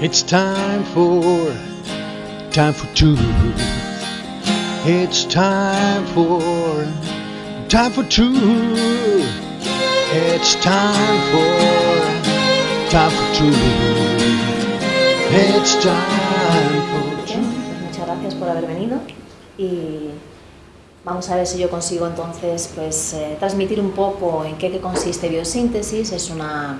It's time for, time for truth. It's time for, time for truth. It's time for, time for truth. It's time for pues muchas gracias por haber venido y vamos a ver si yo consigo entonces pues eh, transmitir un poco en qué, qué consiste biosíntesis. Es una,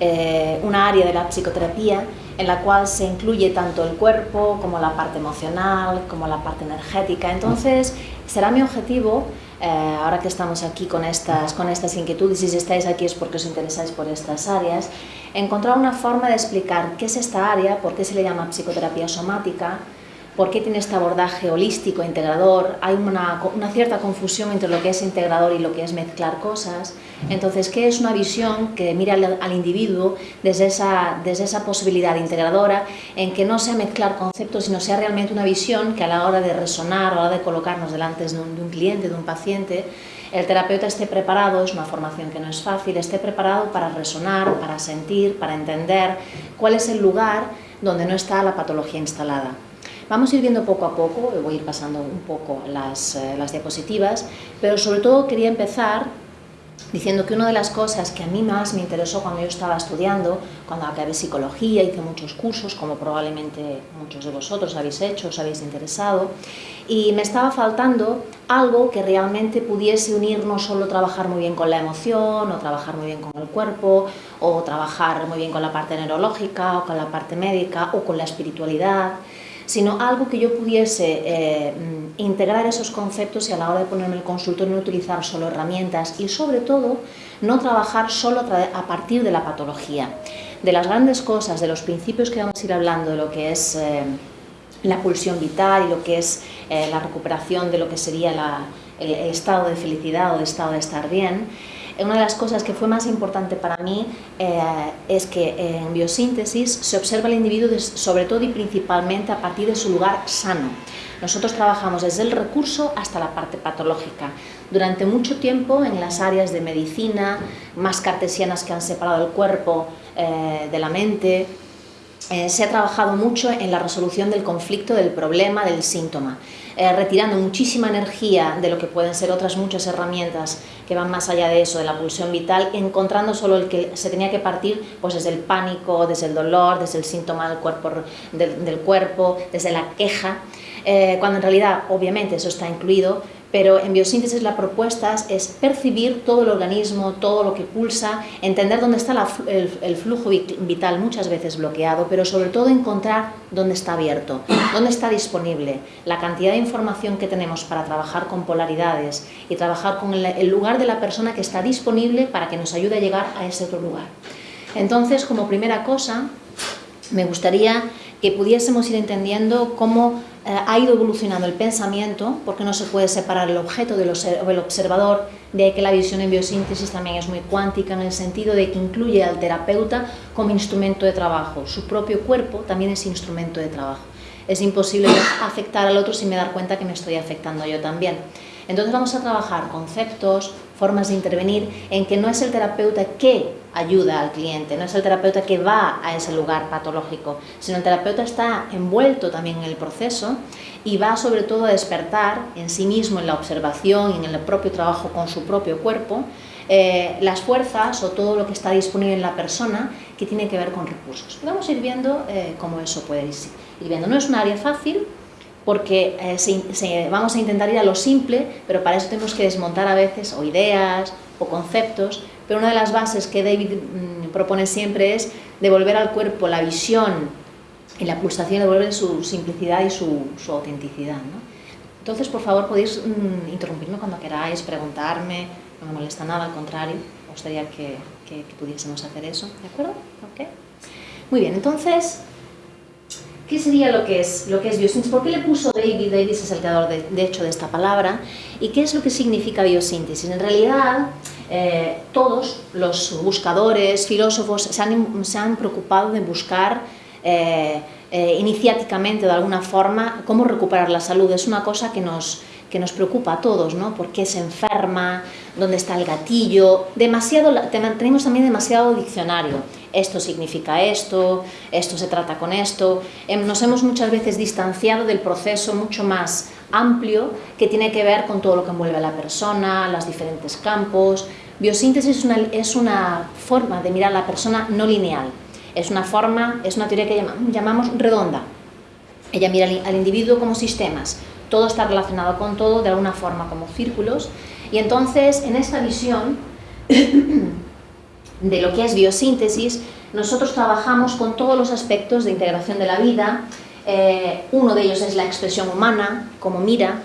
eh, una área de la psicoterapia en la cual se incluye tanto el cuerpo como la parte emocional, como la parte energética. Entonces será mi objetivo eh, ahora que estamos aquí con estas, con estas inquietudes, y si estáis aquí es porque os interesáis por estas áreas, encontrar una forma de explicar qué es esta área, por qué se le llama psicoterapia somática, por qué tiene este abordaje holístico, integrador, hay una, cierta confusión entre lo que es integrador y lo que es mezclar cosas, entonces, ¿qué es una visión que mira al, al individuo desde esa, desde esa posibilidad integradora, en que no sea mezclar conceptos, sino sea realmente una visión que a la hora de resonar, a la hora de colocarnos delante de un, de un cliente, de un paciente, el terapeuta esté preparado, es una formación que no es fácil, esté preparado para resonar, para sentir, para entender cuál es el lugar donde no está la patología instalada. Vamos a ir viendo poco a poco, voy a ir pasando un poco las, eh, las diapositivas, pero sobre todo quería empezar diciendo que una de las cosas que a mí más me interesó cuando yo estaba estudiando, cuando acabé psicología, hice muchos cursos, como probablemente muchos de vosotros habéis hecho, os habéis interesado, y me estaba faltando algo que realmente pudiese unir no solo trabajar muy bien con la emoción, o trabajar muy bien con el cuerpo, o trabajar muy bien con la parte neurológica, o con la parte médica, o con la espiritualidad, sino algo que yo pudiese eh, integrar esos conceptos y a la hora de ponerme el consultorio no utilizar solo herramientas y sobre todo no trabajar solo a partir de la patología. De las grandes cosas, de los principios que vamos a ir hablando, de lo que es eh, la pulsión vital y lo que es eh, la recuperación de lo que sería el, el estado de felicidad o el estado de estar bien, una de las cosas que fue más importante para mí eh, es que en biosíntesis se observa el individuo sobre todo y principalmente a partir de su lugar sano. Nosotros trabajamos desde el recurso hasta la parte patológica. Durante mucho tiempo en las áreas de medicina, más cartesianas que han separado el cuerpo eh, de la mente, eh, se ha trabajado mucho en la resolución del conflicto, del problema, del síntoma, eh, retirando muchísima energía de lo que pueden ser otras muchas herramientas que van más allá de eso, de la pulsión vital, encontrando solo el que se tenía que partir pues desde el pánico, desde el dolor, desde el síntoma del cuerpo, desde la queja, eh, cuando en realidad obviamente eso está incluido, pero en biosíntesis la propuesta es percibir todo el organismo, todo lo que pulsa, entender dónde está la, el, el, flujo vital muchas veces bloqueado, pero sobre todo encontrar dónde está abierto, dónde está disponible, la cantidad de información que tenemos para trabajar con polaridades y trabajar con el, el lugar de la persona que está disponible para que nos ayude a llegar a ese otro lugar. Entonces, como primera cosa, me gustaría que pudiésemos ir entendiendo cómo ha ido evolucionando el pensamiento, porque no se puede separar el objeto del observador, de que la visión en biosíntesis también es muy cuántica en el sentido de que incluye al terapeuta como instrumento de trabajo. Su propio cuerpo también es instrumento de trabajo. Es imposible afectar al otro sin me dar cuenta que me estoy afectando yo también. Entonces vamos a trabajar conceptos, formas de intervenir, en que no es el terapeuta que ayuda al cliente, no es el terapeuta que va a ese lugar patológico, sino el terapeuta está envuelto también en el proceso y va sobre todo a despertar en sí mismo, en la observación en el propio trabajo con su propio cuerpo, eh, las fuerzas o todo lo que está disponible en la persona que tiene que ver con recursos. Vamos a ir viendo eh, cómo eso puede ir, ir viendo. No es un área fácil, porque eh, se, se, vamos a intentar ir a lo simple, pero para eso tenemos que desmontar a veces o ideas o conceptos, pero una de las bases que David mmm, propone siempre es devolver al cuerpo la visión y la pulsación, devolver su simplicidad y su, su autenticidad. ¿no? Entonces, por favor, podéis mmm, interrumpirme cuando queráis, preguntarme, no me molesta nada, al contrario, me gustaría que, que, que pudiésemos hacer eso, ¿de acuerdo? ¿Okay? Muy bien, entonces, ¿Qué sería lo que es, lo que es biosíntesis? ¿Por qué le puso David? David es el creador de, hecho de esta palabra. ¿Y qué es lo que significa biosíntesis? En realidad, eh, todos los buscadores, filósofos, se han, se han preocupado de buscar eh, eh, iniciáticamente, de alguna forma, cómo recuperar la salud. Es una cosa que nos, que nos preocupa a todos, ¿no? ¿Por qué se enferma? ¿Dónde está el gatillo? Demasiado, tenemos también demasiado diccionario. Esto significa esto, esto se trata con esto. Em, nos hemos muchas veces distanciado del proceso mucho más amplio que tiene que ver con todo lo que envuelve a la persona, los diferentes campos. Biosíntesis es una, es una forma de mirar a la persona no lineal, es una forma, es una teoría que llamamos redonda. Ella mira al individuo como sistemas, todo está relacionado con todo de alguna forma como círculos y entonces en esta visión de lo que es biosíntesis nosotros trabajamos con todos los aspectos de integración de la vida eh, uno de ellos es la expresión humana, cómo mira,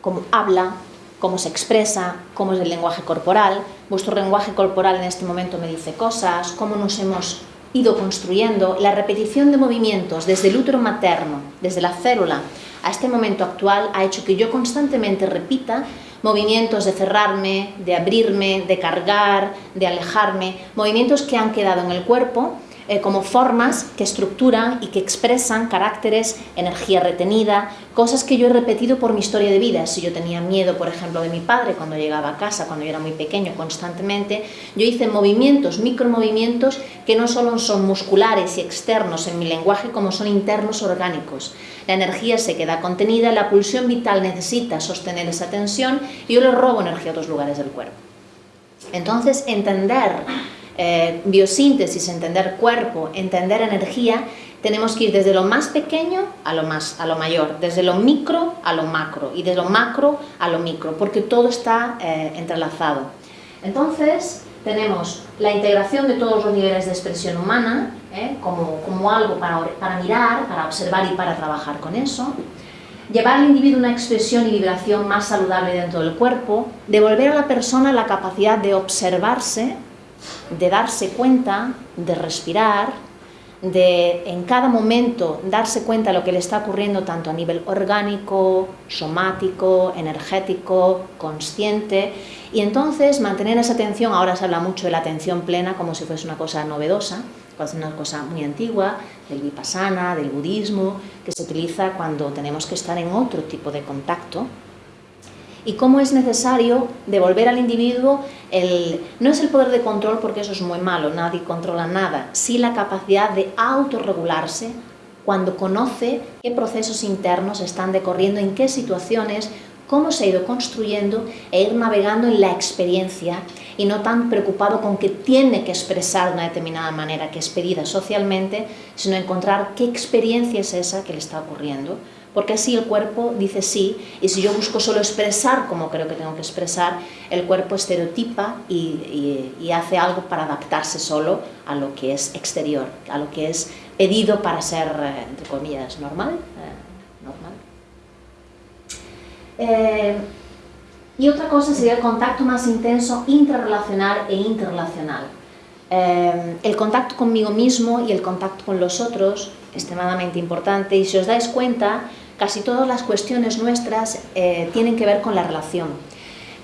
cómo habla, cómo se expresa, cómo es el lenguaje corporal. Vuestro lenguaje corporal en este momento me dice cosas, cómo nos hemos ido construyendo. La repetición de movimientos desde el útero materno, desde la célula, a este momento actual ha hecho que yo constantemente repita movimientos de cerrarme, de abrirme, de cargar, de alejarme, movimientos que han quedado en el cuerpo eh, como formas que estructuran y que expresan caracteres, energía retenida, cosas que yo he repetido por mi historia de vida. Si yo tenía miedo, por ejemplo, de mi padre cuando llegaba a casa, cuando yo era muy pequeño, constantemente, yo hice movimientos, micromovimientos, que no solo son musculares y externos en mi lenguaje, como son internos orgánicos. La energía se queda contenida, la pulsión vital necesita sostener esa tensión y yo le robo energía a otros lugares del cuerpo. Entonces, entender eh, biosíntesis, entender cuerpo, entender energía, tenemos que ir desde lo más pequeño a lo, más, a lo mayor, desde lo micro a lo macro y de lo macro a lo micro, porque todo está eh, entrelazado. Entonces, tenemos la integración de todos los niveles de expresión humana, eh, como, como, algo para, para mirar, para observar y para trabajar con eso, llevar al individuo una expresión y vibración más saludable dentro del cuerpo, devolver a la persona la capacidad de observarse de darse cuenta, de respirar, de en cada momento darse cuenta de lo que le está ocurriendo tanto a nivel orgánico, somático, energético, consciente. Y entonces mantener esa atención, ahora se habla mucho de la atención plena como si fuese una cosa novedosa, una cosa muy antigua, del vipassana, del budismo, que se utiliza cuando tenemos que estar en otro tipo de contacto. Y cómo es necesario devolver al individuo el, no es el poder de control porque eso es muy malo, nadie controla nada, sí la capacidad de autorregularse cuando conoce qué procesos internos están decorriendo, en qué situaciones, cómo se ha ido construyendo e ir navegando en la experiencia y no tan preocupado con que tiene que expresar de una determinada manera que es pedida socialmente, sino encontrar qué experiencia es esa que le está ocurriendo porque así el cuerpo dice sí, y si yo busco solo expresar como creo que tengo que expresar, el cuerpo estereotipa y, hace algo para adaptarse solo a lo que es exterior, a lo que es pedido para ser, eh, entre comillas, normal. Eh, normal. Eh, y otra cosa sería el contacto más intenso intrarrelacional e interrelacional. el contacto conmigo mismo y el contacto con los otros, extremadamente importante, y si os dais cuenta, casi todas las cuestiones nuestras eh, tienen que ver con la relación.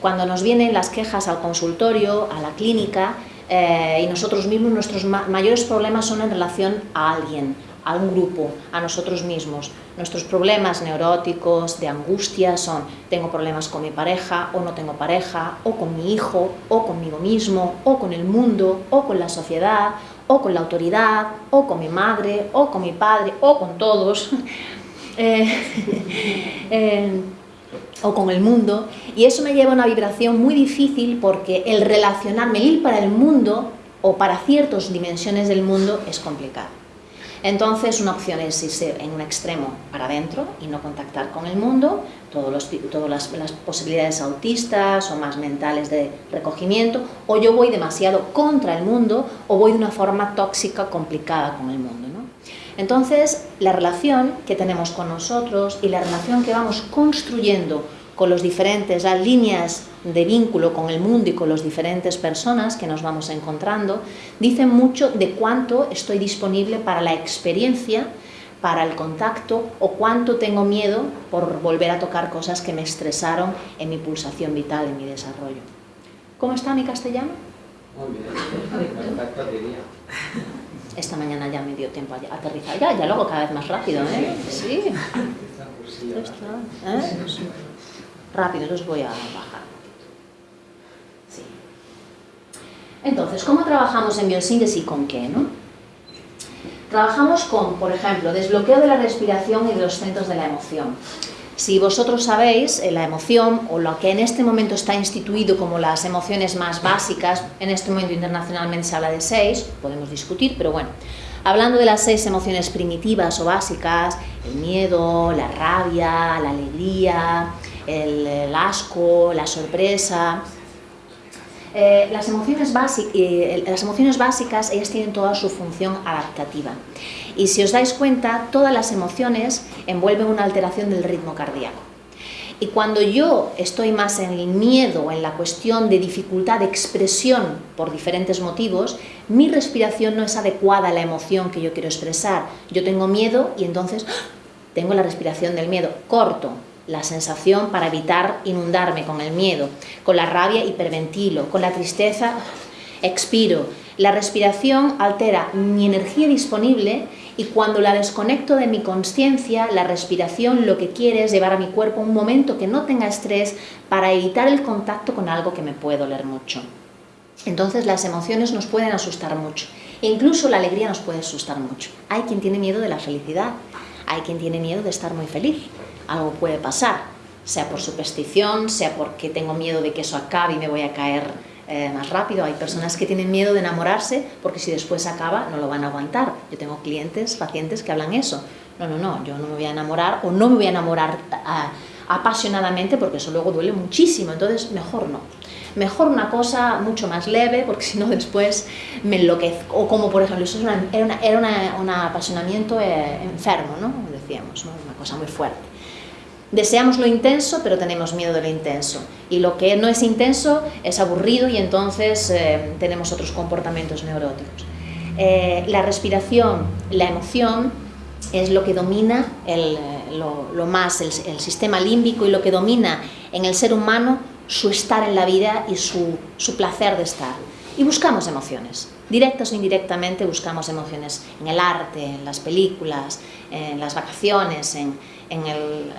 Cuando nos vienen las quejas al consultorio, a la clínica, eh, y nosotros mismos, nuestros mayores problemas son en relación a alguien, a un grupo, a nosotros mismos. Nuestros problemas neuróticos, de angustia, son tengo problemas con mi pareja, o no tengo pareja, o con mi hijo, o conmigo mismo, o con el mundo, o con la sociedad, o con la autoridad, o con mi madre, o con mi padre, o con todos. Eh, eh, o con el mundo, y eso me lleva a una vibración muy difícil porque el relacionarme, el ir para el mundo o para ciertas dimensiones del mundo es complicado. Entonces una opción es irse en un extremo para adentro y no contactar con el mundo, todas las, las, posibilidades autistas o más mentales de recogimiento, o yo voy demasiado contra el mundo o voy de una forma tóxica, complicada con el mundo. Entonces, la relación que tenemos con nosotros y la relación que vamos construyendo con los diferentes las líneas de vínculo con el mundo y con las diferentes personas que nos vamos encontrando, dicen mucho de cuánto estoy disponible para la experiencia, para el contacto o cuánto tengo miedo por volver a tocar cosas que me estresaron en mi pulsación vital, en mi desarrollo. ¿Cómo está mi castellano? Muy bien, esta mañana ya me dio tiempo a aterrizar. Ya, ya luego cada vez más rápido, ¿eh? Sí. ¿eh? Rápido, los voy a bajar. Sí. Entonces, ¿cómo trabajamos en biosíntesis y con qué? No? Trabajamos con, por ejemplo, desbloqueo de la respiración y de los centros de la emoción. Si vosotros sabéis, eh, la emoción, o lo que en este momento está instituido como las emociones más básicas, en este momento internacionalmente se habla de seis, podemos discutir, pero bueno, hablando de las seis emociones primitivas o básicas, el miedo, la rabia, la alegría, el, asco, la sorpresa, eh, las, emociones eh, las emociones básicas, ellas tienen toda su función adaptativa. Y si os dais cuenta, todas las emociones envuelven una alteración del ritmo cardíaco. Y cuando yo estoy más en el miedo, en la cuestión de dificultad de expresión por diferentes motivos, mi respiración no es adecuada a la emoción que yo quiero expresar. Yo tengo miedo y entonces ¡ah! tengo la respiración del miedo. Corto la sensación para evitar inundarme con el miedo. Con la rabia hiperventilo. Con la tristeza expiro. La respiración altera mi energía disponible y cuando la desconecto de mi conciencia, la respiración lo que quiere es llevar a mi cuerpo un momento que no tenga estrés para evitar el contacto con algo que me puede doler mucho. Entonces las emociones nos pueden asustar mucho. E incluso la alegría nos puede asustar mucho. Hay quien tiene miedo de la felicidad, hay quien tiene miedo de estar muy feliz. Algo puede pasar, sea por superstición, sea porque tengo miedo de que eso acabe y me voy a caer eh, más rápido. Hay personas que tienen miedo de enamorarse porque si después acaba no lo van a aguantar. Yo tengo clientes, pacientes que hablan eso. No, no, no, yo no me voy a enamorar o no me voy a enamorar ah, apasionadamente porque eso luego duele muchísimo, entonces mejor no. Mejor una cosa mucho más leve porque si no después me enloquezco. O como por ejemplo, eso era, un apasionamiento eh, enfermo, ¿no? decíamos, una cosa muy fuerte. Deseamos lo intenso, pero tenemos miedo de lo intenso. Y lo que no es intenso es aburrido y entonces eh, tenemos otros comportamientos neuróticos. Eh, la respiración, la emoción, es lo que domina el, lo, más el, sistema límbico y lo que domina en el ser humano su estar en la vida y su, su placer de estar. Y buscamos emociones, directas o indirectamente buscamos emociones en el arte, en las películas, en las vacaciones, en, en el,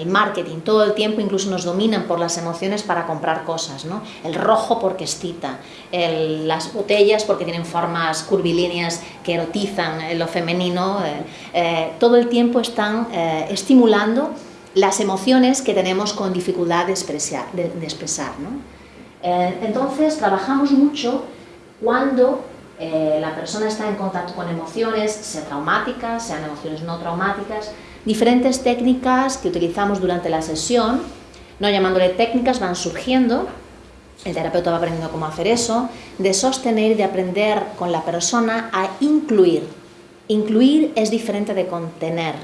el marketing, todo el tiempo incluso nos dominan por las emociones para comprar cosas, ¿no? El rojo porque excita, las botellas porque tienen formas curvilíneas que erotizan lo femenino, eh, eh, todo el tiempo están eh, estimulando las emociones que tenemos con dificultad de expresar. De, expresar entonces trabajamos mucho cuando la persona está en contacto con emociones, sean traumáticas, sean emociones no traumáticas, diferentes técnicas que utilizamos durante la sesión, no llamándole técnicas, van surgiendo, el terapeuta va aprendiendo cómo hacer eso, de sostener de aprender con la persona a incluir. Incluir es diferente de contener.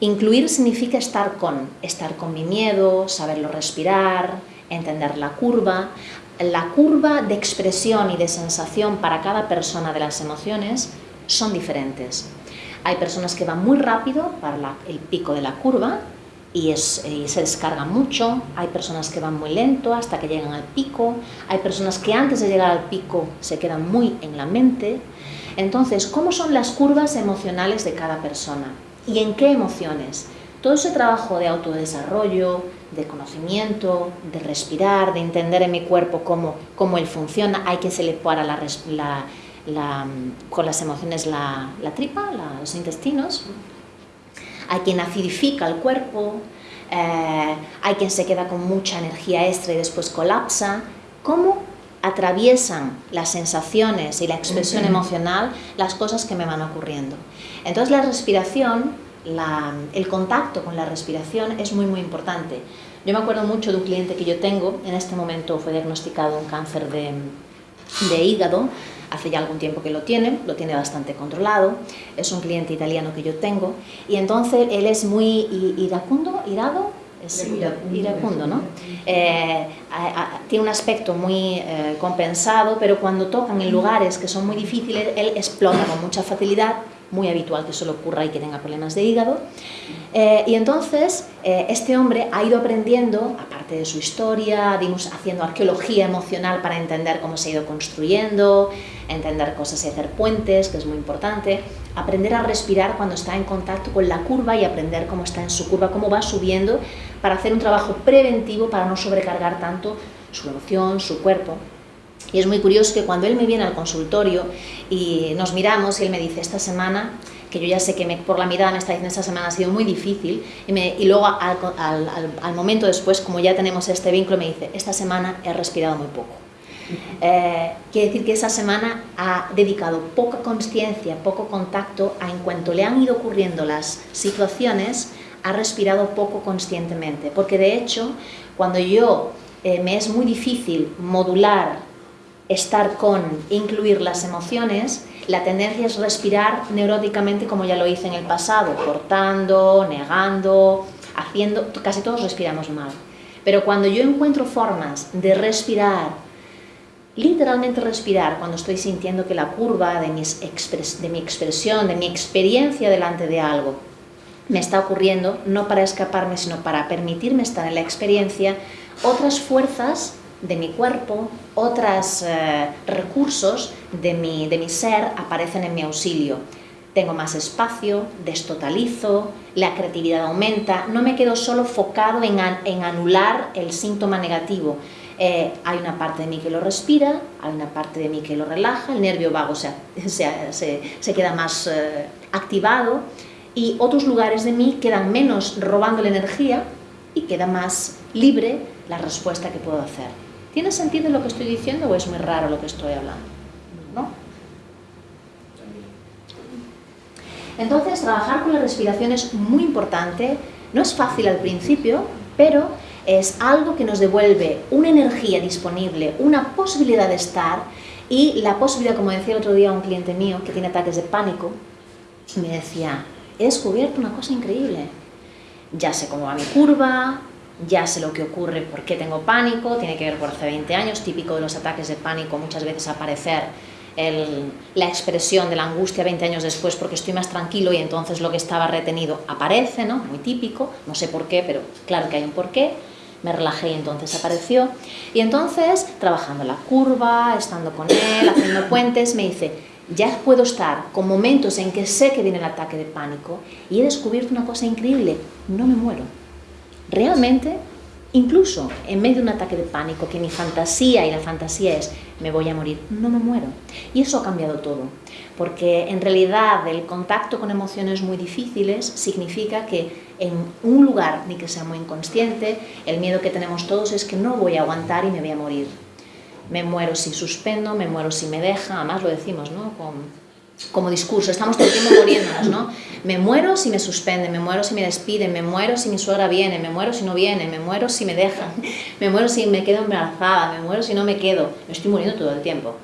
Incluir significa estar con, estar con mi miedo, saberlo respirar, entender la curva. La curva de expresión y de sensación para cada persona de las emociones son diferentes. Hay personas que van muy rápido para el pico de la curva y, se descarga mucho, hay personas que van muy lento hasta que llegan al pico, hay personas que antes de llegar al pico se quedan muy en la mente. Entonces, ¿cómo son las curvas emocionales de cada persona? ¿Y en qué emociones? Todo ese trabajo de autodesarrollo, de conocimiento, de respirar, de entender en mi cuerpo cómo, cómo él funciona, hay que se le para la, la con las emociones la, tripa, los intestinos. Hay quien acidifica el cuerpo, eh, hay quien se queda con mucha energía extra y después colapsa. ¿Cómo atraviesan las sensaciones y la expresión emocional las cosas que me van ocurriendo? Entonces la respiración, el contacto con la respiración es muy muy importante. Yo me acuerdo mucho de un cliente que yo tengo, en este momento fue diagnosticado un cáncer de, de hígado, hace ya algún tiempo que lo tiene, lo tiene bastante controlado, es un cliente italiano que yo tengo, y entonces él es muy iracundo, irado, es iracundo, ¿no? Eh, tiene un aspecto muy eh, compensado, pero cuando tocan en lugares que son muy difíciles, él explota con mucha facilidad, muy habitual que eso le ocurra y que tenga problemas de hígado. Eh, y entonces eh, este hombre ha ido aprendiendo, aparte de su historia, dimos, haciendo arqueología emocional para entender cómo se ha ido construyendo, entender cosas y hacer puentes, que es muy importante, aprender a respirar cuando está en contacto con la curva y aprender cómo está en su curva, cómo va subiendo, para hacer un trabajo preventivo para no sobrecargar tanto su emoción, su cuerpo. Y es muy curioso que cuando él me viene al consultorio y nos miramos y él me dice, esta semana, que yo ya sé que me, por la mirada me está diciendo, esta semana ha sido muy difícil, y, me, y luego al, al, al, momento después, como ya tenemos este vínculo, me dice, esta semana he respirado muy poco. Eh, quiere decir que esa semana ha dedicado poca conciencia, poco contacto a en cuanto le han ido ocurriendo las situaciones, ha respirado poco conscientemente. Porque de hecho, cuando yo eh, me es muy difícil modular, estar con, incluir las emociones, la tendencia es respirar neuróticamente como ya lo hice en el pasado, cortando, negando, haciendo, casi todos respiramos mal. Pero cuando yo encuentro formas de respirar literalmente respirar cuando estoy sintiendo que la curva de, de mi expresión, de mi experiencia delante de algo, me está ocurriendo, no para escaparme, sino para permitirme estar en la experiencia, otras fuerzas de mi cuerpo, otros eh, recursos de mi, de mi ser aparecen en mi auxilio. Tengo más espacio, destotalizo, la creatividad aumenta, no me quedo solo focado en, en anular el síntoma negativo, eh, hay una parte de mí que lo respira, hay una parte de mí que lo relaja, el nervio vago se, se, se queda más eh, activado y otros lugares de mí quedan menos robando la energía y queda más libre la respuesta que puedo hacer. ¿Tiene sentido lo que estoy diciendo o es muy raro lo que estoy hablando? ¿No? Entonces, trabajar con la respiración es muy importante. No es fácil al principio, pero es algo que nos devuelve una energía disponible, una posibilidad de estar y la posibilidad, como decía el otro día un cliente mío que tiene ataques de pánico, me decía, he descubierto una cosa increíble, ya sé cómo va mi curva, ya sé lo que ocurre, por qué tengo pánico, tiene que ver por hace 20 años, típico de los ataques de pánico, muchas veces aparecer la expresión de la angustia 20 años después porque estoy más tranquilo y entonces lo que estaba retenido aparece, ¿no? Muy típico, no sé por qué, pero claro que hay un porqué me relajé y entonces apareció. Y entonces, trabajando la curva, estando con él, haciendo puentes, me dice, ya puedo estar con momentos en que sé que viene el ataque de pánico y he descubierto una cosa increíble, no me muero. Realmente Incluso en medio de un ataque de pánico, que mi fantasía y la fantasía es me voy a morir, no me muero. Y eso ha cambiado todo, porque en realidad el contacto con emociones muy difíciles significa que en un lugar, ni que sea muy inconsciente, el miedo que tenemos todos es que no voy a aguantar y me voy a morir. Me muero si suspendo, me muero si me deja, además lo decimos, ¿no? Con, como discurso, estamos todo el tiempo muriéndonos, ¿no? Me muero si me suspenden, me muero si me despiden, me muero si mi suegra viene, me muero si no viene, me muero si me dejan, me muero si me quedo embarazada, me muero si no me quedo, me estoy muriendo todo el tiempo.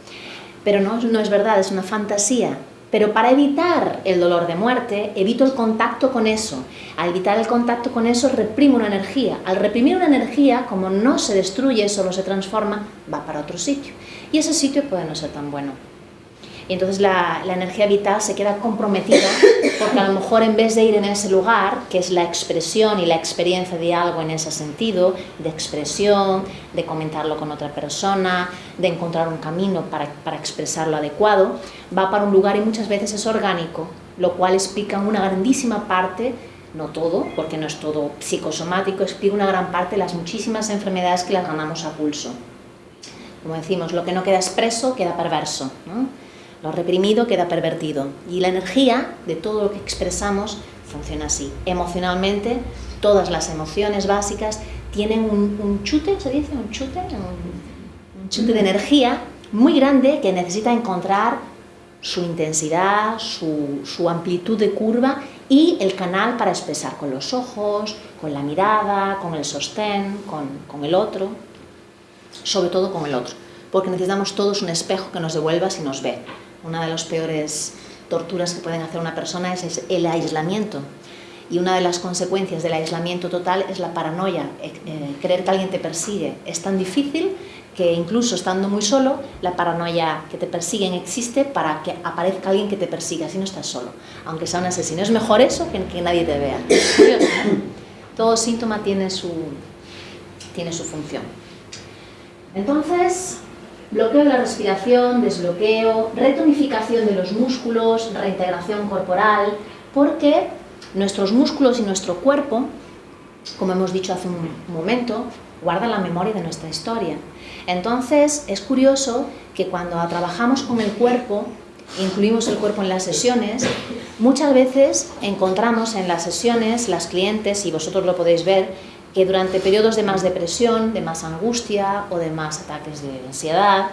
Pero no, no es verdad, es una fantasía. Pero para evitar el dolor de muerte, evito el contacto con eso. Al evitar el contacto con eso, reprimo una energía. Al reprimir una energía, como no se destruye, solo se transforma, va para otro sitio. Y ese sitio puede no ser tan bueno y entonces la, energía vital se queda comprometida porque a lo mejor en vez de ir en ese lugar, que es la expresión y la experiencia de algo en ese sentido, de expresión, de comentarlo con otra persona, de encontrar un camino para, para expresarlo adecuado, va para un lugar y muchas veces es orgánico, lo cual explica una grandísima parte no todo, porque no es todo psicosomático, explica una gran parte de las muchísimas enfermedades que las ganamos a pulso. Como decimos, lo que no queda expreso queda perverso. Lo reprimido queda pervertido y la energía de todo lo que expresamos funciona así. Emocionalmente, todas las emociones básicas tienen un, chute, ¿se dice? Un chute, un, chute de energía muy grande que necesita encontrar su intensidad, su, amplitud de curva y el canal para expresar con los ojos, con la mirada, con el sostén, con, con el otro, sobre todo con el otro, porque necesitamos todos un espejo que nos devuelva si nos ve. Una de las peores torturas que pueden hacer una persona es el aislamiento. Y una de las consecuencias del aislamiento total es la paranoia, eh, eh, creer que alguien te persigue. Es tan difícil que incluso estando muy solo, la paranoia que te persiguen existe para que aparezca alguien que te persiga, así no estás solo, aunque sea un asesino. Es mejor eso que que nadie te vea. Todo síntoma tiene su, tiene su función. Entonces, bloqueo de la respiración, desbloqueo, retonificación de los músculos, reintegración corporal, porque nuestros músculos y nuestro cuerpo, como hemos dicho hace un momento, guardan la memoria de nuestra historia. Entonces, es curioso que cuando trabajamos con el cuerpo, incluimos el cuerpo en las sesiones, muchas veces encontramos en las sesiones las clientes, y vosotros lo podéis ver, que durante periodos de más depresión, de más angustia o de más ataques de ansiedad,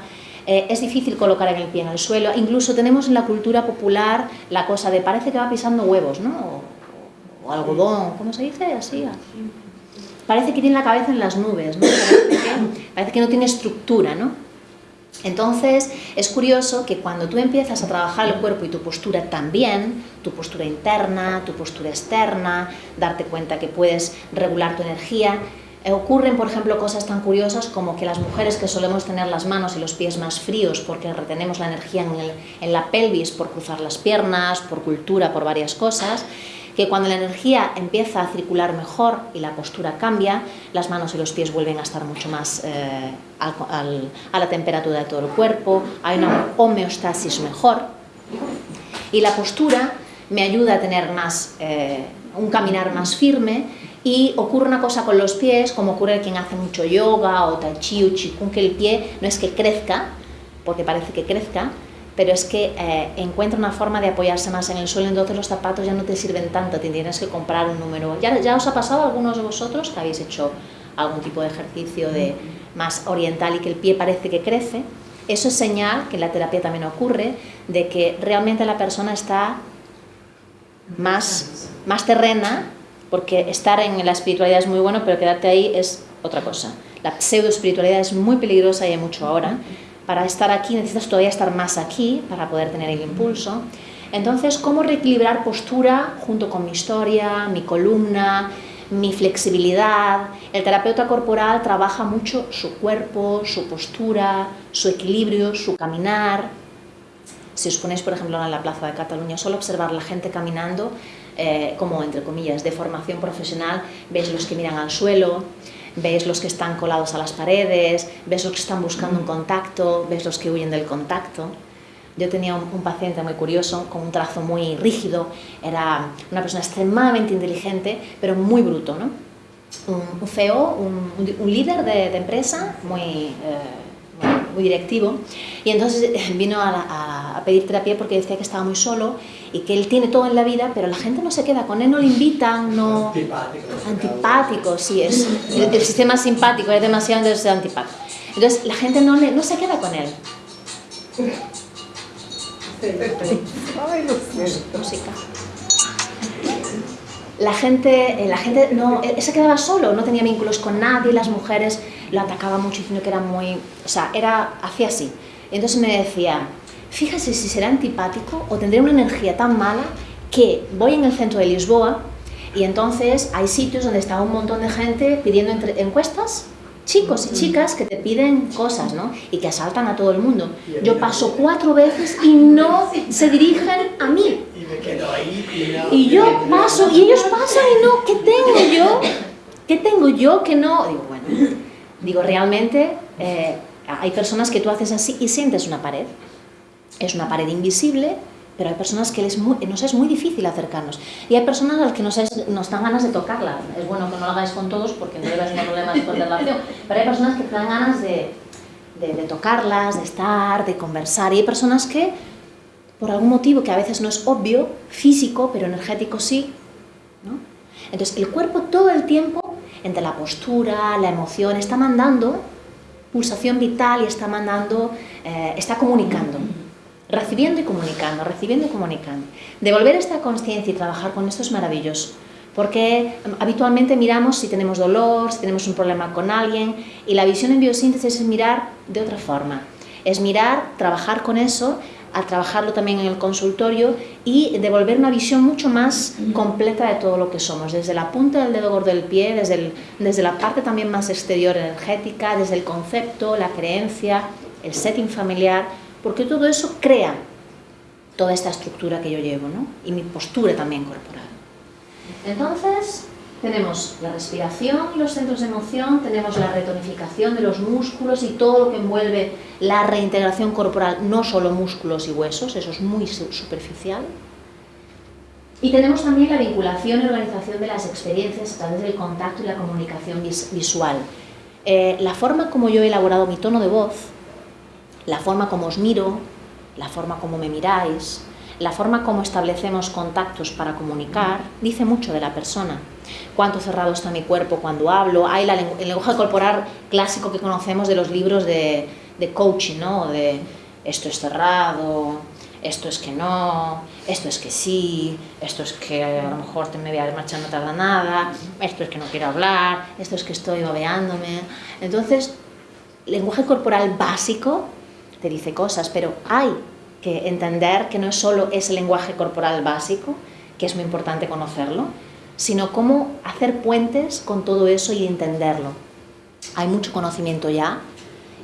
eh, es difícil colocar el pie en el suelo. Incluso tenemos en la cultura popular la cosa de parece que va pisando huevos, ¿no? O, algodón, ¿cómo se dice? Así. Parece que tiene la cabeza en las nubes, ¿no? parece que no tiene estructura, ¿no? Entonces, es curioso que cuando tú empiezas a trabajar el cuerpo y tu postura también, tu postura interna, tu postura externa, darte cuenta que puedes regular tu energía, eh, ocurren, por ejemplo, cosas tan curiosas como que las mujeres que solemos tener las manos y los pies más fríos porque retenemos la energía en, en la pelvis por cruzar las piernas, por cultura, por varias cosas, que cuando la energía empieza a circular mejor y la postura cambia, las manos y los pies vuelven a estar mucho más eh, a la temperatura de todo el cuerpo, hay una homeostasis mejor. Y la postura me ayuda a tener más, eh, un caminar más firme y ocurre una cosa con los pies, como ocurre quien hace mucho yoga o tai chi o que el pie no es que crezca, porque parece que crezca, pero es que eh, encuentra una forma de apoyarse más en el suelo, entonces los zapatos ya no te sirven tanto, te tienes que comprar un número. ¿Ya, os ha pasado a algunos de vosotros que habéis hecho algún tipo de ejercicio de más oriental y que el pie parece que crece? Eso es señal, que en la terapia también ocurre, de que realmente la persona está más, más terrena, porque estar en la espiritualidad es muy bueno, pero quedarte ahí es otra cosa. La pseudo espiritualidad es muy peligrosa y hay mucho ahora para estar aquí necesitas todavía estar más aquí para poder tener el impulso. Entonces, ¿cómo reequilibrar postura junto con mi historia, mi columna, mi flexibilidad? El terapeuta corporal trabaja mucho su cuerpo, su postura, su equilibrio, su caminar. Si os ponéis, por ejemplo, en la Plaza de Cataluña, solo observar la gente caminando, eh, como entre comillas, de formación profesional, veis los que miran al suelo, ves los que están colados a las paredes, ves los que están buscando un contacto, ves los que huyen del contacto. Yo tenía un, paciente muy curioso, con un trazo muy rígido, era una persona extremadamente inteligente, pero muy bruto, ¿no? Un, feo, un, líder de, empresa, muy... Eh, muy directivo, y entonces vino a, pedir terapia porque decía que estaba muy solo y que él tiene todo en la vida, pero la gente no se queda con él, no le invitan, no... Antipático. Antipático, sí, es, el, sistema simpático es demasiado entonces antipático. Entonces la gente no, le, no se queda con él. Música. La gente, eh, la gente no, él se quedaba solo, no tenía vínculos con nadie, las mujeres lo atacaba mucho diciendo que era muy... O sea, era, hacía así. Entonces me decía, fíjese si será antipático o tendré una energía tan mala que voy en el centro de Lisboa y entonces hay sitios donde está un montón de gente pidiendo encuestas, chicos y chicas que te piden cosas, ¿no? Y que asaltan a todo el mundo. Yo paso cuatro veces y no se dirigen a mí. Y yo paso y ellos pasan y no, ¿qué tengo yo? ¿Qué tengo yo que no? Digo, bueno, Digo, realmente eh, hay personas que tú haces así y sientes una pared. Es una pared invisible, pero hay personas que les nos es muy difícil acercarnos. Y hay personas a las que nos, nos dan ganas de tocarla. Es bueno que no lo hagáis con todos porque no debes tener problemas de relación. Pero hay personas que te dan ganas de, de, de, tocarlas, de estar, de conversar. Y hay personas que, por algún motivo que a veces no es obvio, físico, pero energético sí. Entonces el cuerpo todo el tiempo entre la postura, la emoción, está mandando pulsación vital y está mandando, eh, está comunicando, recibiendo y comunicando, recibiendo y comunicando. Devolver esta conciencia y trabajar con esto es maravilloso, porque em, habitualmente miramos si tenemos dolor, si tenemos un problema con alguien, y la visión en biosíntesis es mirar de otra forma, es mirar, trabajar con eso a trabajarlo también en el consultorio y devolver una visión mucho más completa de todo lo que somos, desde la punta del dedo gordo del pie, desde, desde la parte también más exterior energética, desde el concepto, la creencia, el setting familiar, porque todo eso crea toda esta estructura que yo llevo, ¿no? Y mi postura también corporal. Entonces, tenemos la respiración y los centros de emoción, tenemos la retonificación de los músculos y todo lo que envuelve la reintegración corporal, no solo músculos y huesos, eso es muy superficial. Y tenemos también la vinculación y organización de las experiencias a través del contacto y la comunicación visual. Eh, la forma como yo he elaborado mi tono de voz, la forma como os miro, la forma como me miráis, la forma como establecemos contactos para comunicar, dice mucho de la persona. Cuánto cerrado está mi cuerpo cuando hablo. Hay el lenguaje corporal clásico que conocemos de los libros de, de coaching, ¿no? De esto es cerrado, esto es que no, esto es que sí, esto es que a lo mejor te me voy a marchar no tarda nada, esto es que no quiero hablar, esto es que estoy babeándome. Entonces, lenguaje corporal básico te dice cosas, pero hay que entender que no es solo ese lenguaje corporal básico, que es muy importante conocerlo, sino cómo hacer puentes con todo eso y entenderlo. Hay mucho conocimiento ya,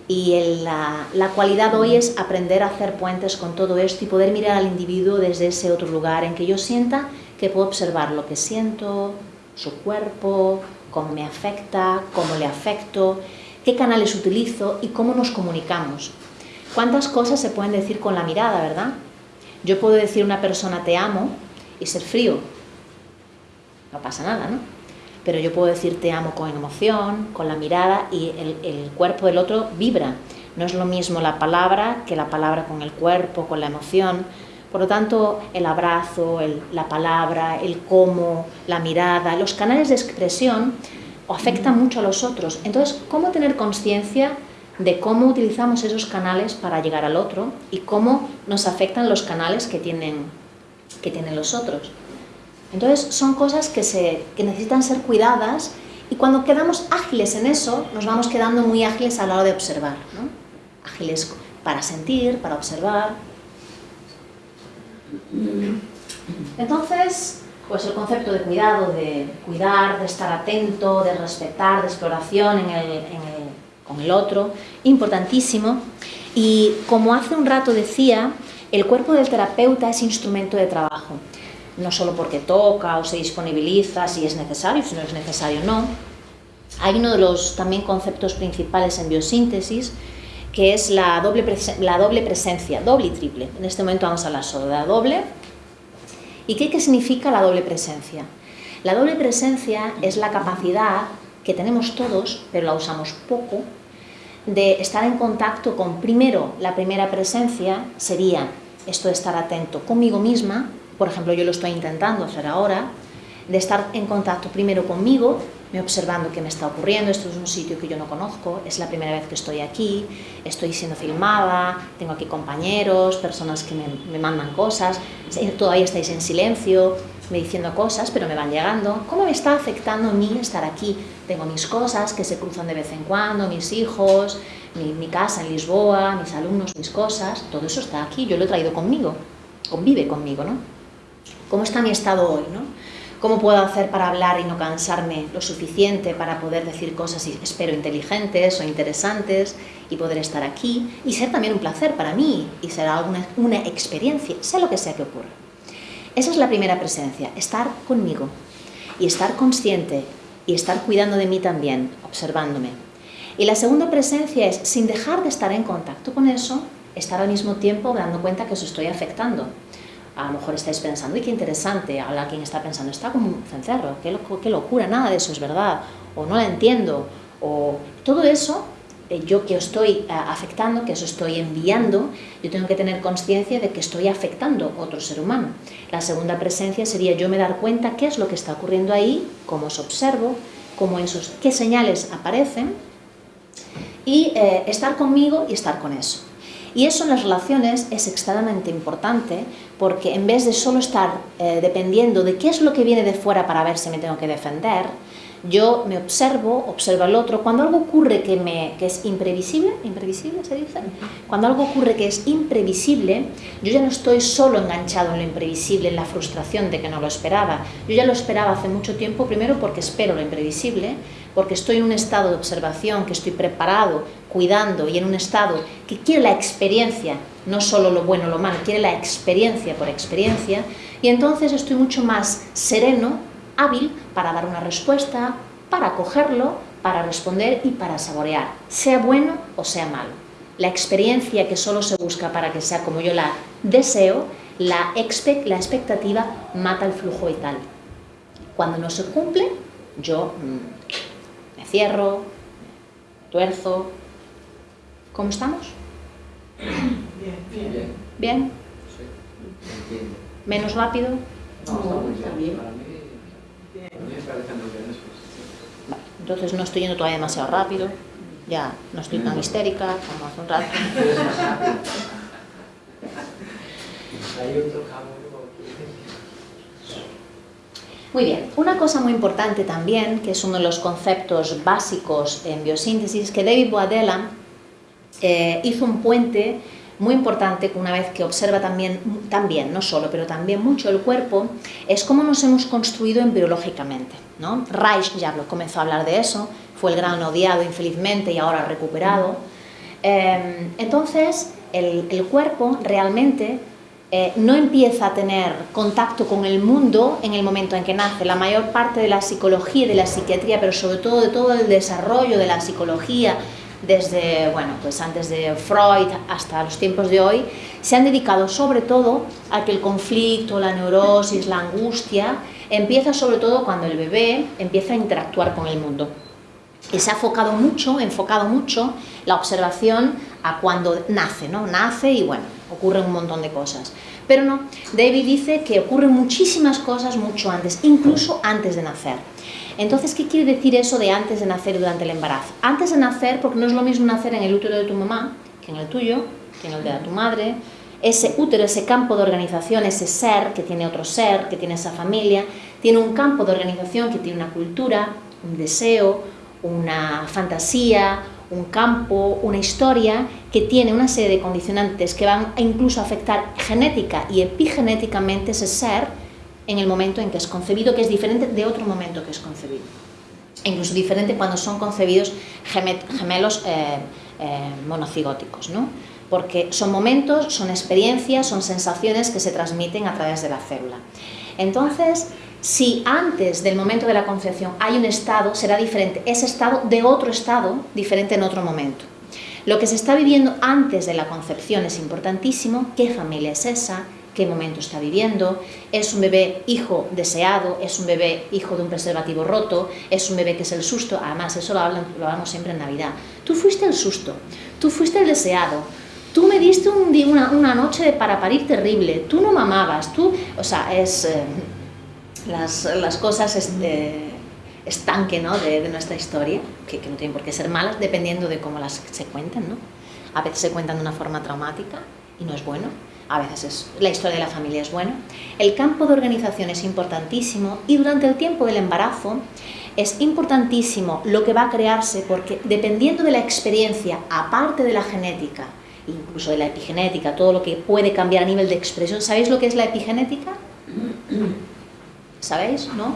y la, la, cualidad hoy es aprender a hacer puentes con todo esto y poder mirar al individuo desde ese otro lugar en que yo sienta que puedo observar lo que siento, su cuerpo, cómo me afecta, cómo le afecto, qué canales utilizo y cómo nos comunicamos. ¿Cuántas cosas se pueden decir con la mirada, verdad? Yo puedo decir a una persona te amo y ser frío. No pasa nada, ¿no? pero yo puedo decir te amo con emoción, con la mirada y el, cuerpo del otro vibra. No es lo mismo la palabra que la palabra con el cuerpo, con la emoción. Por lo tanto, el abrazo, la palabra, el cómo, la mirada, los canales de expresión afectan mucho a los otros. Entonces, ¿cómo tener conciencia de cómo utilizamos esos canales para llegar al otro y cómo nos afectan los canales que tienen, que tienen los otros? Entonces son cosas que, se, necesitan ser cuidadas y cuando quedamos ágiles en eso, nos vamos quedando muy ágiles a la hora de observar. ¿no? Ágiles para sentir, para observar. Entonces, pues el concepto de cuidado, de cuidar, de estar atento, de respetar, de exploración con el otro, importantísimo. Y como hace un rato decía, el cuerpo del terapeuta es instrumento de trabajo no solo porque toca o se disponibiliza si es necesario, si no es necesario no. Hay uno de los también conceptos principales en biosíntesis que es la doble, la doble presencia, doble y triple. En este momento vamos a hablar solo de la doble. ¿Y qué, qué significa la doble presencia? La doble presencia es la capacidad que tenemos todos, pero la usamos poco, de estar en contacto con, primero, la primera presencia sería esto de estar atento conmigo misma, por ejemplo, yo lo estoy intentando hacer ahora, de estar en contacto primero conmigo, me observando qué me está ocurriendo, esto es un sitio que yo no conozco, es la primera vez que estoy aquí, estoy siendo filmada, tengo aquí compañeros, personas que me, me mandan cosas, todavía estáis en silencio, me diciendo cosas, pero me van llegando. ¿Cómo me está afectando a mí estar aquí? Tengo mis cosas que se cruzan de vez en cuando, mis hijos, mi, mi casa en Lisboa, mis alumnos, mis cosas, todo eso está aquí, yo lo he traído conmigo, convive conmigo, ¿no? ¿Cómo está mi estado hoy? ¿no? ¿Cómo puedo hacer para hablar y no cansarme lo suficiente para poder decir cosas, espero, inteligentes o interesantes y poder estar aquí y ser también un placer para mí y ser alguna, una experiencia, sea lo que sea que ocurra? Esa es la primera presencia, estar conmigo y estar consciente y estar cuidando de mí también, observándome. Y la segunda presencia es, sin dejar de estar en contacto con eso, estar al mismo tiempo dando cuenta que os estoy afectando a lo mejor estáis pensando, y qué interesante, habla quien está pensando, está como un cencerro, qué, qué locura, nada de eso es verdad, o no la entiendo, o todo eso, eh, yo que estoy eh, afectando, que os estoy enviando, yo tengo que tener conciencia de que estoy afectando a otro ser humano. La segunda presencia sería yo me dar cuenta qué es lo que está ocurriendo ahí, cómo os observo, cómo esos, qué señales aparecen, y eh, estar conmigo y estar con eso. Y eso en las relaciones es extremadamente importante porque en vez de solo estar eh, dependiendo de qué es lo que viene de fuera para ver si me tengo que defender, yo me observo, observo al otro. Cuando algo ocurre que, me, que es imprevisible, imprevisible se dice, cuando algo ocurre que es imprevisible, yo ya no estoy solo enganchado en lo imprevisible, en la frustración de que no lo esperaba. Yo ya lo esperaba hace mucho tiempo, primero porque espero lo imprevisible, porque estoy en un estado de observación, que estoy preparado, cuidando y en un estado que quiere la experiencia, no solo lo bueno o lo malo, quiere la experiencia por experiencia, y entonces estoy mucho más sereno, hábil para dar una respuesta, para cogerlo, para responder y para saborear, sea bueno o sea malo. La experiencia que solo se busca para que sea como yo la deseo, la, la expectativa mata el flujo vital. Cuando no se cumple, yo mm, cierro, tuerzo. ¿Cómo estamos? Bien. Bien. ¿Bien? Sí. Entiendo. ¿Menos rápido? No, está muy bien. Vale, entonces no estoy yendo todavía demasiado rápido. Ya no estoy tan histérica como hace un rato. Es más rápido. Hay otro cabo Muy bien, una cosa muy importante también, que es uno de los conceptos básicos en biosíntesis, que David Boadella eh, hizo un puente muy importante una vez que observa también, también, no solo, pero también mucho el cuerpo, es cómo nos hemos construido embriológicamente. ¿no? Reich ya comenzó a hablar de eso, fue el gran odiado infelizmente y ahora recuperado. Eh, entonces, el cuerpo realmente eh, no empieza a tener contacto con el mundo en el momento en que nace. La mayor parte de la psicología y de la psiquiatría, pero sobre todo de todo el desarrollo de la psicología, desde, bueno, pues antes de Freud hasta los tiempos de hoy, se han dedicado sobre todo a que el conflicto, la neurosis, la angustia, empieza sobre todo cuando el bebé empieza a interactuar con el mundo. Y se ha enfocado mucho, enfocado mucho la observación a cuando nace, ¿no? Nace y bueno, ocurren un montón de cosas. Pero no, David dice que ocurren muchísimas cosas mucho antes, incluso antes de nacer. Entonces, ¿qué quiere decir eso de antes de nacer durante el embarazo? Antes de nacer, porque no es lo mismo nacer en el útero de tu mamá que en el tuyo, que en el de tu madre. Ese útero, ese campo de organización, ese ser que tiene otro ser, que tiene esa familia, tiene un campo de organización que tiene una cultura, un deseo, una fantasía, un campo, una historia que tiene una serie de condicionantes que van a incluso afectar genética y epigenéticamente ese ser en el momento en que es concebido, que es diferente de otro momento que es concebido. E incluso diferente cuando son concebidos gemelos eh, eh, monocigóticos, ¿no? porque son momentos, son experiencias, son sensaciones que se transmiten a través de la célula. Entonces, si antes del momento de la concepción hay un estado, será diferente. Ese estado de otro estado, diferente en otro momento. Lo que se está viviendo antes de la concepción es importantísimo, qué familia es esa, qué momento está viviendo, es un bebé hijo deseado, es un bebé hijo de un preservativo roto, es un bebé que es el susto, además eso lo, hablamos siempre en Navidad, tú fuiste el susto, tú fuiste el deseado, tú me diste una, una, noche para parir terrible, tú no mamabas, tú, o sea, es eh, las, las, cosas este, estanque ¿no? de, nuestra historia, que, que, no tienen por qué ser malas, dependiendo de cómo las se cuenten, ¿no? A veces se cuentan de una forma traumática y no es bueno, a veces es, la historia de la familia es buena. El campo de organización es importantísimo y durante el tiempo del embarazo es importantísimo lo que va a crearse porque dependiendo de la experiencia, aparte de la genética, incluso de la epigenética, todo lo que puede cambiar a nivel de expresión. ¿Sabéis lo que es la epigenética? ¿Sabéis? ¿No?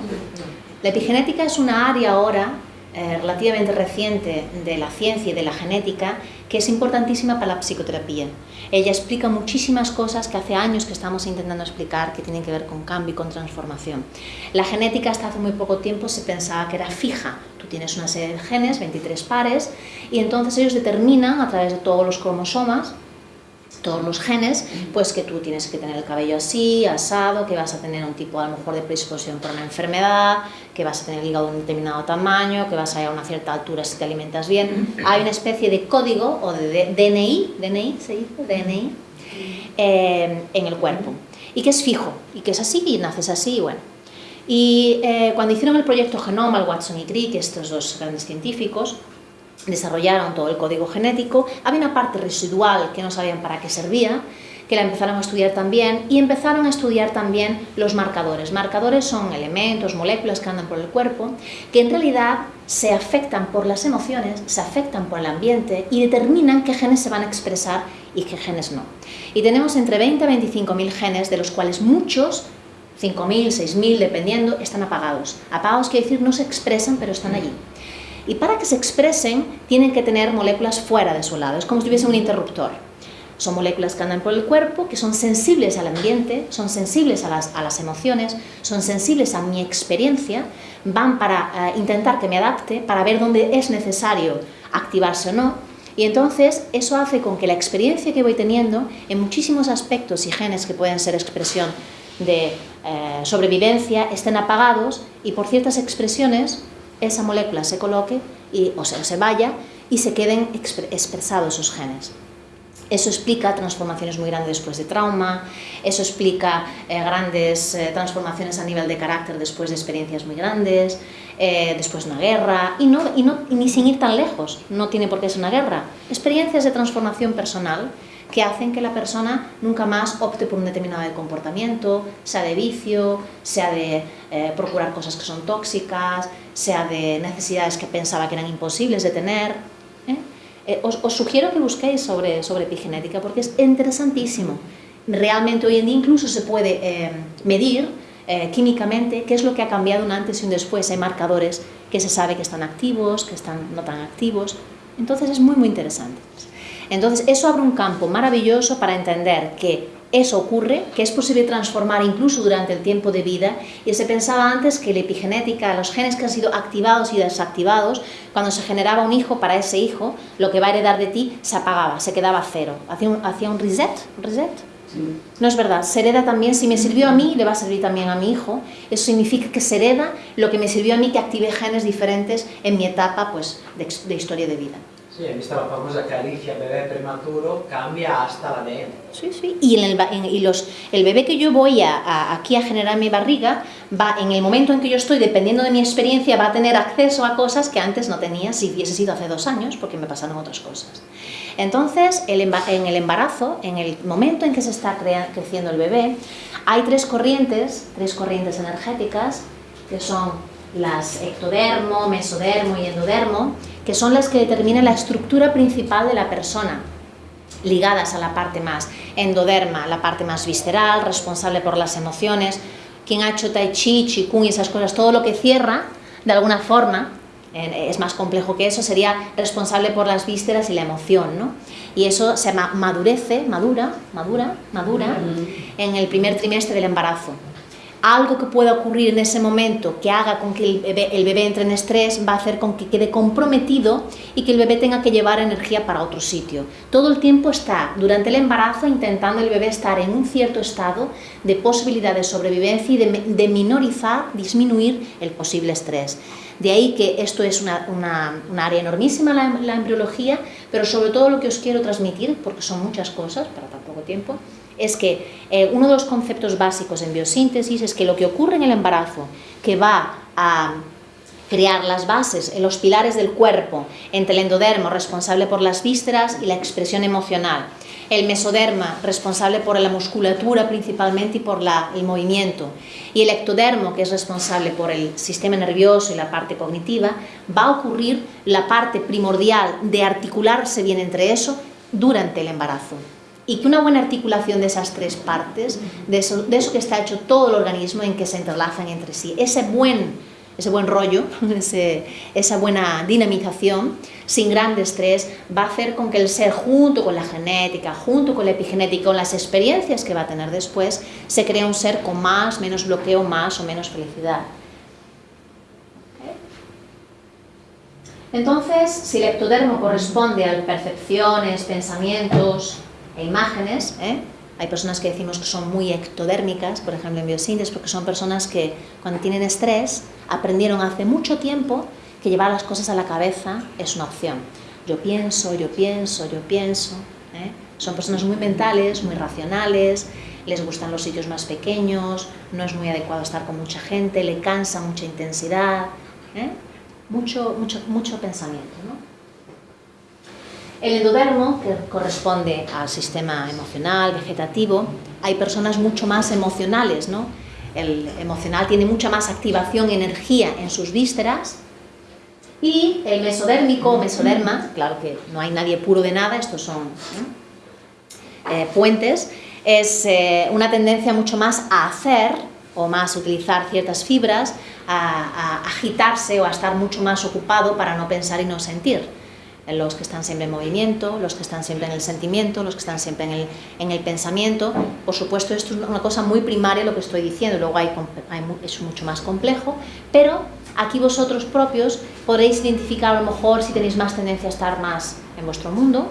La epigenética es una área ahora eh, relativamente reciente de la ciencia y de la genética que es importantísima para la psicoterapia. Ella explica muchísimas cosas que hace años que estamos intentando explicar que tienen que ver con cambio y con transformación. La genética hasta hace muy poco tiempo se pensaba que era fija. Tú tienes una serie de genes, 23 pares, y entonces ellos determinan a través de todos los cromosomas todos los genes, pues que tú tienes que tener el cabello así, asado, que vas a tener un tipo a lo mejor de predisposición por una enfermedad, que vas a tener el hígado de un determinado tamaño, que vas a ir a una cierta altura si te alimentas bien. Hay una especie de código o de DNI, DNI se dice, DNI, eh, en el cuerpo, y que es fijo, y que es así, y naces así, y bueno. Y eh, cuando hicieron el proyecto Genoma, el Watson y Crick, estos dos grandes científicos, desarrollaron todo el código genético, había una parte residual que no sabían para qué servía, que la empezaron a estudiar también y empezaron a estudiar también los marcadores. Marcadores son elementos, moléculas que andan por el cuerpo, que en realidad se afectan por las emociones, se afectan por el ambiente y determinan qué genes se van a expresar y qué genes no. Y tenemos entre 20 a 25 mil genes, de los cuales muchos 5.000, 6.000, dependiendo, están apagados. Apagados quiere decir no se expresan, pero están allí. Y para que se expresen, tienen que tener moléculas fuera de su lado. Es como si tuviese un interruptor. Son moléculas que andan por el cuerpo, que son sensibles al ambiente, son sensibles a las, emociones, son sensibles a mi experiencia, van para uh, intentar que me adapte, para ver dónde es necesario activarse o no. Y entonces eso hace con que la experiencia que voy teniendo en muchísimos aspectos y genes que pueden ser expresión de eh, sobrevivencia estén apagados y por ciertas expresiones esa molécula se coloque y, o sea, se vaya y se queden expre- expresados esos genes. Eso explica transformaciones muy grandes después de trauma, eso explica eh, grandes eh, transformaciones a nivel de carácter después de experiencias muy grandes, eh, después de una guerra, y, no, y, no, y ni sin ir tan lejos, no tiene por qué ser una guerra. Experiencias de transformación personal que hacen que la persona nunca más opte por un determinado comportamiento, sea de vicio, sea de eh, procurar cosas que son tóxicas, sea de necesidades que pensaba que eran imposibles de tener. ¿eh? Eh, os, sugiero que busquéis sobre, sobre epigenética porque es interesantísimo. Realmente hoy en día incluso se puede medir químicamente qué es lo que ha cambiado un antes y un después. Hay marcadores que se sabe que están activos, que están no tan activos. Entonces es muy, muy interesante. Entonces eso abre un campo maravilloso para entender que eso ocurre, que es posible transformar incluso durante el tiempo de vida. Y se pensaba antes que la epigenética, los genes que han sido activados y desactivados, cuando se generaba un hijo para ese hijo, lo que va a heredar de ti se apagaba, se quedaba cero. Hacía un, hacía un reset, reset. No es verdad, se hereda también, si me sirvió a mí, le va a servir también a mi hijo. Eso significa que se hereda lo que me sirvió a mí, que active genes diferentes en mi etapa pues, de, de historia de vida. Sí, he visto la famosa caricia bebé prematuro, cambia hasta el ADN. Sí, sí. Y, en el, en- y los, el bebé que yo voy a, a- aquí a generar en mi barriga, va en el momento en que yo estoy, dependiendo de mi experiencia, va a tener acceso a cosas que antes no tenía si hubiese sido hace dos años, porque me pasaron otras cosas. Entonces, el en el embarazo, en el momento en que se está crea- creciendo el bebé, hay tres corrientes, tres corrientes energéticas, que son las ectodermo, mesodermo y endodermo, que son las que determinan la estructura principal de la persona ligadas a la parte más endoderma, la parte más visceral, responsable por las emociones. Quien ha hecho tai chi, chikung y esas cosas, todo lo que cierra, de alguna forma, es más complejo que eso, sería responsable por las vísceras y la emoción, ¿no? Y eso se ma- madurece, madura, madura, madura, en el primer trimestre del embarazo algo que pueda ocurrir en ese momento que haga con que el bebé, entre en estrés va a hacer con que quede comprometido y que el bebé tenga que llevar energía para otro sitio. Todo el tiempo está durante el embarazo intentando el bebé estar en un cierto estado de posibilidad de sobrevivencia y de, minorizar, disminuir el posible estrés. De ahí que esto es una, una- un área enormísima la, la embriología, pero sobre todo lo que os quiero transmitir, porque son muchas cosas para tan poco tiempo, es que eh, uno de los conceptos básicos en biosíntesis es que lo que ocurre en el embarazo, que va a crear las bases, los pilares del cuerpo, entre el endodermo, responsable por las vísceras y la expresión emocional, el mesoderma, responsable por la musculatura principalmente y por el movimiento, y el ectodermo, que es responsable por el sistema nervioso y la parte cognitiva, va a ocurrir la parte primordial de articularse bien entre eso durante el embarazo y que una buena articulación de esas tres partes, de eso, de eso que está hecho todo el organismo en que se entrelazan entre sí, ese buen, ese buen rollo, ese- esa buena dinamización, sin gran estrés, va a hacer con que el ser, junto con la genética, junto con la epigenética, con las experiencias que va a tener después, se crea un ser con más, menos bloqueo, más o menos felicidad. Entonces, si el ectodermo corresponde a percepciones, pensamientos e imágenes, ¿eh? hay personas que decimos que son muy ectodérmicas, por ejemplo en biosíntesis, porque son personas que cuando tienen estrés aprendieron hace mucho tiempo que llevar las cosas a la cabeza es una opción. Yo pienso, yo pienso, yo pienso. ¿eh? Son personas muy mentales, muy racionales, les gustan los sitios más pequeños, no es muy adecuado estar con mucha gente, le cansa mucha intensidad. ¿eh? mucho, mucho, mucho pensamiento. ¿no? El endodermo, que corresponde al sistema emocional, vegetativo, hay personas mucho más emocionales, ¿no? El emocional tiene mucha más activación, energía en sus vísceras. Y el mesodérmico mesoderma, claro que no hay nadie puro de nada, estos son eh, puentes, es eh, una tendencia mucho más a hacer o más utilizar ciertas fibras, a, agitarse o a estar mucho más ocupado para no pensar y no sentir. Los que están siempre en movimiento, los que están siempre en el sentimiento, los que están siempre en el, en el pensamiento. Por supuesto, esto es una cosa muy primaria lo que estoy diciendo, luego hay, hay, es mucho más complejo, pero aquí vosotros propios podréis identificar a lo mejor si tenéis más tendencia a estar más en vuestro mundo,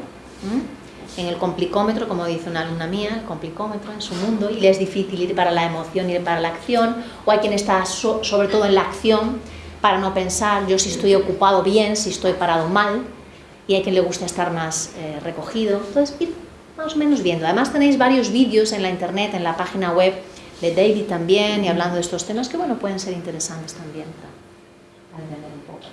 en el complicómetro, como dice una alumna mía, el complicómetro en su mundo, y le es difícil ir para la emoción, ir para la acción, o hay quien está so, sobre todo en la acción para no pensar yo si estoy ocupado bien, si estoy parado mal, y hay quien le gusta estar más eh, recogido. Entonces, ir más o menos viendo. Además tenéis varios vídeos en la internet, en la página web de David también, y hablando de estos temas que, bueno, pueden ser interesantes también para, entender un poco.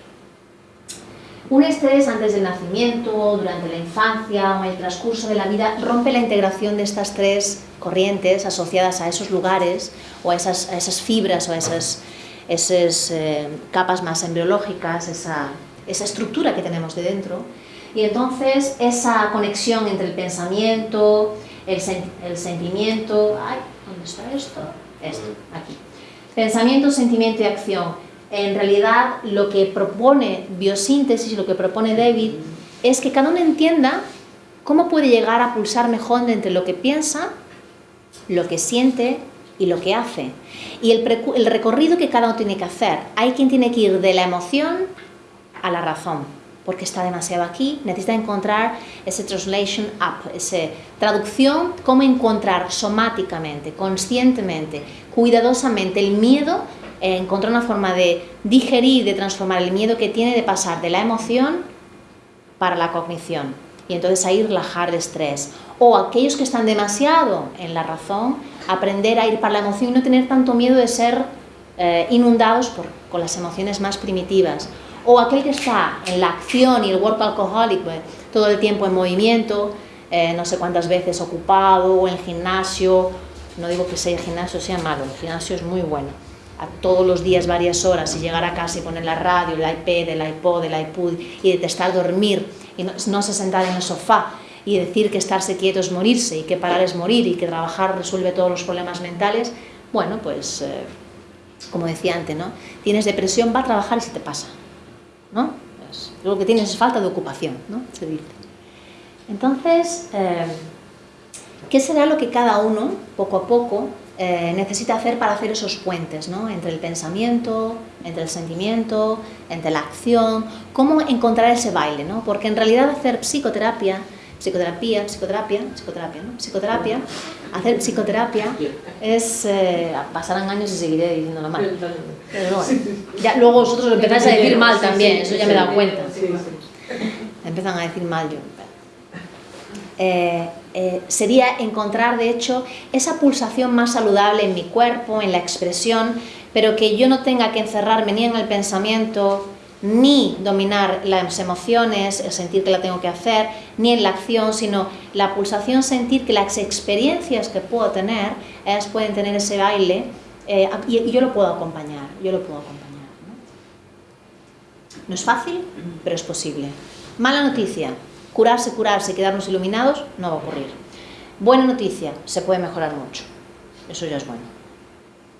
Un estrés antes del nacimiento, durante la infancia o en el transcurso de la vida rompe la integración de estas tres corrientes asociadas a esos lugares o a esas, a esas fibras o a esas, esas eh, capas más embriológicas, esa, esa estructura que tenemos de dentro. Y entonces esa conexión entre el pensamiento, el, sen- el sentimiento... Ay, ¿Dónde está esto? Esto, aquí. Pensamiento, sentimiento y acción. En realidad, lo que propone biosíntesis, lo que propone David, es que cada uno entienda cómo puede llegar a pulsar mejor entre lo que piensa, lo que siente y lo que hace. Y el recorrido que cada uno tiene que hacer. Hay quien tiene que ir de la emoción a la razón, porque está demasiado aquí, necesita encontrar ese translation up, esa traducción, cómo encontrar somáticamente, conscientemente, cuidadosamente el miedo, eh, encontrar una forma de digerir, de transformar el miedo que tiene de pasar de la emoción para la cognición y entonces ahí relajar el estrés. O aquellos que están demasiado en la razón, aprender a ir para la emoción y no tener tanto miedo de ser eh, inundados por, con las emociones más primitivas. O aquel que está en la acción y el work alcoholic, pues, todo el tiempo en movimiento, eh, no sé cuántas veces ocupado, o en el gimnasio. No digo que sea gimnasio sea malo, el gimnasio es muy bueno. A todos los días varias horas y llegar a casa y poner la radio, el iPad, el iPod, el iPod y detestar dormir y no, no se sentar en el sofá y decir que estarse quieto es morirse y que parar es morir y que trabajar resuelve todos los problemas mentales, bueno, pues eh, como decía antes, ¿no? Tienes depresión, va a trabajar y se te pasa, ¿no? Pues, lo que tienes es falta de ocupación, ¿no? Se dice. Entonces, eh, ¿qué será lo que cada uno, poco a poco, eh, necesita hacer para hacer esos puentes, ¿no? Entre el pensamiento, entre el sentimiento, entre la acción, cómo encontrar ese baile, ¿no? Porque en realidad hacer psicoterapia, psicoterapia, psicoterapia, psicoterapia, ¿no? Psicoterapia, hacer psicoterapia es, eh, pasarán años y seguiré diciéndolo mal. Pero bueno, ya luego vosotros lo empezáis a decir mal también, eso ya me he dado cuenta. Empiezan a decir mal yo. Eh, eh, sería encontrar, de hecho, esa pulsación más saludable en mi cuerpo, en la expresión, pero que yo no tenga que encerrarme ni en el pensamiento, ni dominar las emociones, el sentir que la tengo que hacer, ni en la acción, sino la pulsación, sentir que las experiencias que puedo tener, ellas pueden tener ese baile eh, y, y yo lo puedo acompañar, yo lo puedo acompañar. ¿no? no es fácil, pero es posible. Mala noticia, curarse, curarse, quedarnos iluminados, no va a ocurrir. Buena noticia, se puede mejorar mucho. Eso ya es bueno.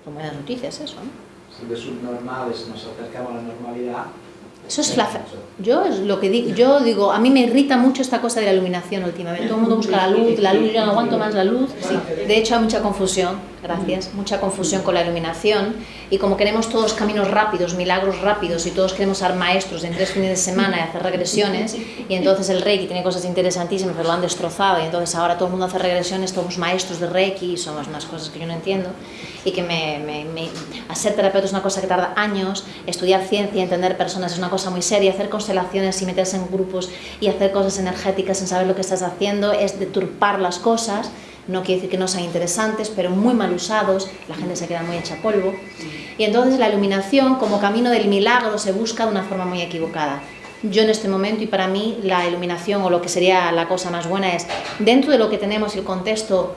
Son buenas noticias eso, ¿no? Si de subnormales nos acercamos a la normalidad. Eso es la. Yo es lo que digo, yo digo, a mí me irrita mucho esta cosa de la iluminación últimamente. Todo el mundo busca la luz, la luz, yo no aguanto más la luz. Sí. De hecho hay mucha confusión, gracias, mucha confusión con la iluminación y como queremos todos caminos rápidos, milagros rápidos y todos queremos ser maestros en tres fines de semana y hacer regresiones y entonces el Reiki tiene cosas interesantísimas pero lo han destrozado y entonces ahora todo el mundo hace regresiones, somos maestros de Reiki y somos unas cosas que yo no entiendo y que me, me, me, a ser terapeuta es una cosa que tarda años, estudiar ciencia, entender personas es una cosa muy seria, hacer constelaciones y meterse en grupos y hacer cosas energéticas sin saber lo que estás haciendo es deturpar las cosas, no quiere decir que no sean interesantes, pero muy mal usados, la gente se queda muy hecha polvo. Y entonces la iluminación como camino del milagro se busca de una forma muy equivocada. Yo en este momento y para mí la iluminación o lo que sería la cosa más buena es dentro de lo que tenemos el contexto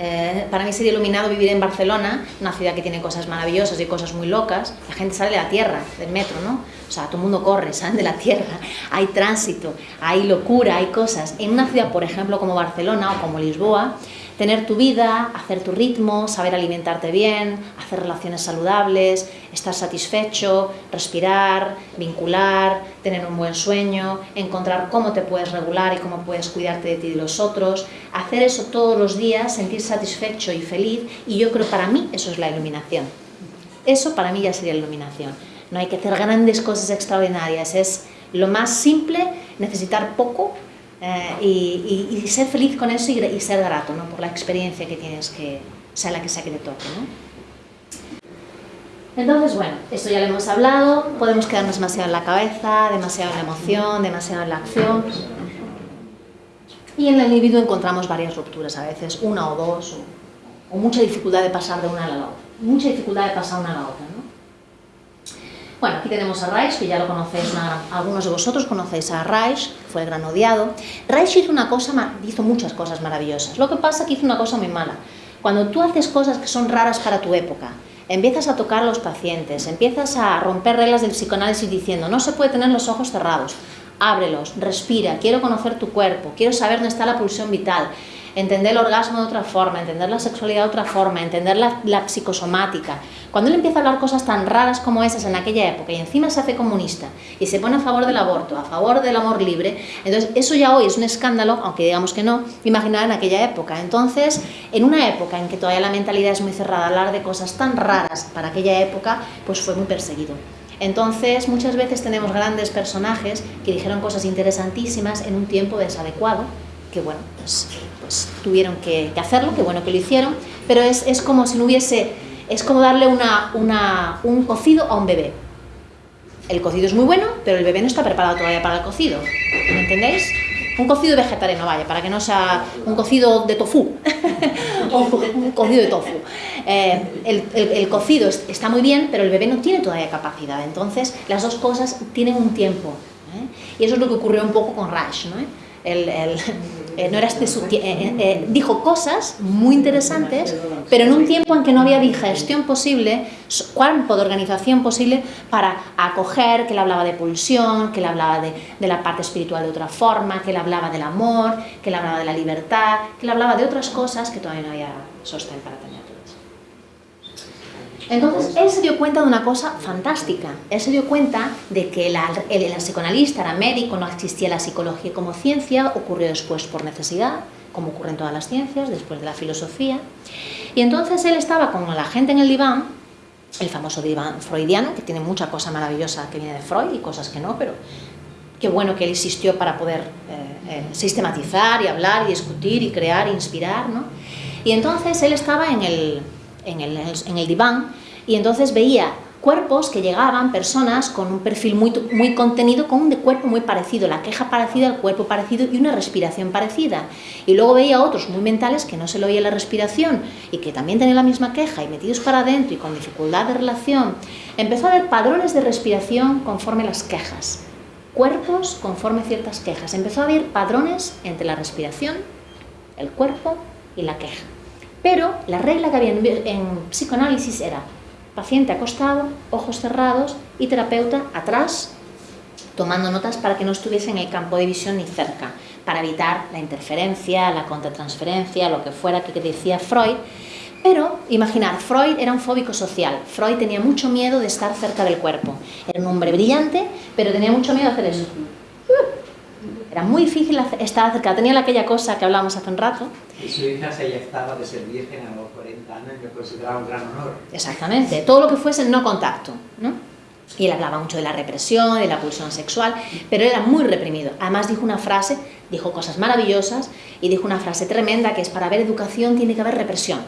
eh, para mí sería iluminado vivir en Barcelona, una ciudad que tiene cosas maravillosas y cosas muy locas. La gente sale de la tierra, del metro, ¿no? O sea, todo el mundo corre, salen de la tierra, hay tránsito, hay locura, hay cosas. En una ciudad, por ejemplo, como Barcelona o como Lisboa, tener tu vida, hacer tu ritmo, saber alimentarte bien, hacer relaciones saludables, estar satisfecho, respirar, vincular, tener un buen sueño, encontrar cómo te puedes regular y cómo puedes cuidarte de ti y de los otros, hacer eso todos los días, sentir satisfecho y feliz y yo creo para mí eso es la iluminación. Eso para mí ya sería la iluminación. No hay que hacer grandes cosas extraordinarias, es lo más simple, necesitar poco eh, y, ser feliz con eso y, y, ser grato ¿no? por la experiencia que tienes que sea la que sea que te toque. ¿no? Entonces, bueno, esto ya lo hemos hablado, podemos quedarnos demasiado en la cabeza, demasiado en la emoción, demasiado en la acción. Y en el individuo encontramos varias rupturas a veces, una o dos, o, o mucha dificultad de pasar de una a la otra. Mucha dificultad de pasar una a la otra, ¿no? Bueno, aquí tenemos a Reich, que ya lo conocéis, una algunos de vosotros conocéis a Reich, fue el gran odiado. Reich hizo una cosa, hizo muchas cosas maravillosas. Lo que pasa que hizo una cosa muy mala. Cuando tú haces cosas que son raras para tu época, empiezas a tocar a los pacientes, empiezas a romper reglas del psicoanálisis diciendo, no se puede tener los ojos cerrados, ábrelos, respira, quiero conocer tu cuerpo, quiero saber dónde está la pulsión vital, entender el orgasmo de otra forma, entender la sexualidad de otra forma, entender la, la psicosomática. Cuando él empieza a hablar cosas tan raras como esas en aquella época y encima se hace comunista y se pone a favor del aborto, a favor del amor libre, entonces eso ya hoy es un escándalo, aunque digamos que no, imaginar en aquella época. Entonces, en una época en que todavía la mentalidad es muy cerrada, hablar de cosas tan raras para aquella época, pues fue muy perseguido. Entonces, muchas veces tenemos grandes personajes que dijeron cosas interesantísimas en un tiempo desadecuado, que bueno, pues, pues tuvieron que, que hacerlo, que bueno que lo hicieron, pero es, es como si no hubiese, es como darle una, un cocido a un bebé. El cocido es muy bueno, pero el bebé no está preparado todavía para el cocido, ¿me entendéis? Un cocido vegetariano, vaya, para que no sea un cocido de tofu, un cocido de tofu. Eh, el, el- cocido es- está muy bien, pero el bebé no tiene todavía capacidad, entonces las dos cosas tienen un tiempo. ¿eh? Y eso es lo que ocurrió un poco con Rush, ¿no? Eh, no era este su eh, eh, dijo cosas muy interesantes, pero en un tiempo en que no había digestión posible, campo de organización posible para acoger, que le hablaba de pulsión, que le hablaba de, la parte espiritual de otra forma, que le hablaba del amor, que le hablaba de la libertad, que le hablaba de otras cosas que todavía no había sostén para. Entonces, él se dio cuenta de una cosa fantástica. Él se dio cuenta de que la- el, el psicoanalista era médico, no existía la psicología como ciencia, ocurrió después por necesidad, como ocurre en todas las ciencias, después de la filosofía. Y entonces él estaba con la gente en el diván, el famoso diván freudiano, que tiene mucha cosa maravillosa que viene de Freud y cosas que no, pero qué bueno que él existió para poder eh, eh, sistematizar y hablar y discutir y crear e inspirar, ¿no? Y entonces él estaba en el, en el, diván y entonces veía cuerpos que llegaban, personas con un perfil muy, muy contenido, con un de cuerpo muy parecido, la queja parecida, el cuerpo parecido y una respiración parecida. Y luego veía otros muy mentales que no se le oía la respiración y que también tenían la misma queja y metidos para adentro y con dificultad de relación. Empezó a ver padrones de respiración conforme las quejas, cuerpos conforme ciertas quejas. Empezó a ver padrones entre la respiración, el cuerpo y la queja. Pero la regla que había en, psicoanálisis era paciente acostado, ojos cerrados y terapeuta atrás, tomando notas para que no estuviese en el campo de visión ni cerca, para evitar la interferencia, la contratransferencia, lo que fuera que decía Freud. Pero, imaginar, Freud era un fóbico social. Freud tenía mucho miedo de estar cerca del cuerpo. Era un hombre brillante, pero tenía mucho miedo de hacer eso. Era muy difícil estar cerca. Tenía aquella cosa que hablábamos hace un rato, Y su hija se eyectaba de ser virgen a los 40 años y me consideraba un gran honor. Exactamente, todo lo que fuese no contacto, ¿no? Y él hablaba mucho de la represión, de la pulsión sexual, pero era muy reprimido. Además dijo una frase, dijo cosas maravillosas y dijo una frase tremenda que es para haber educación tiene que haber represión.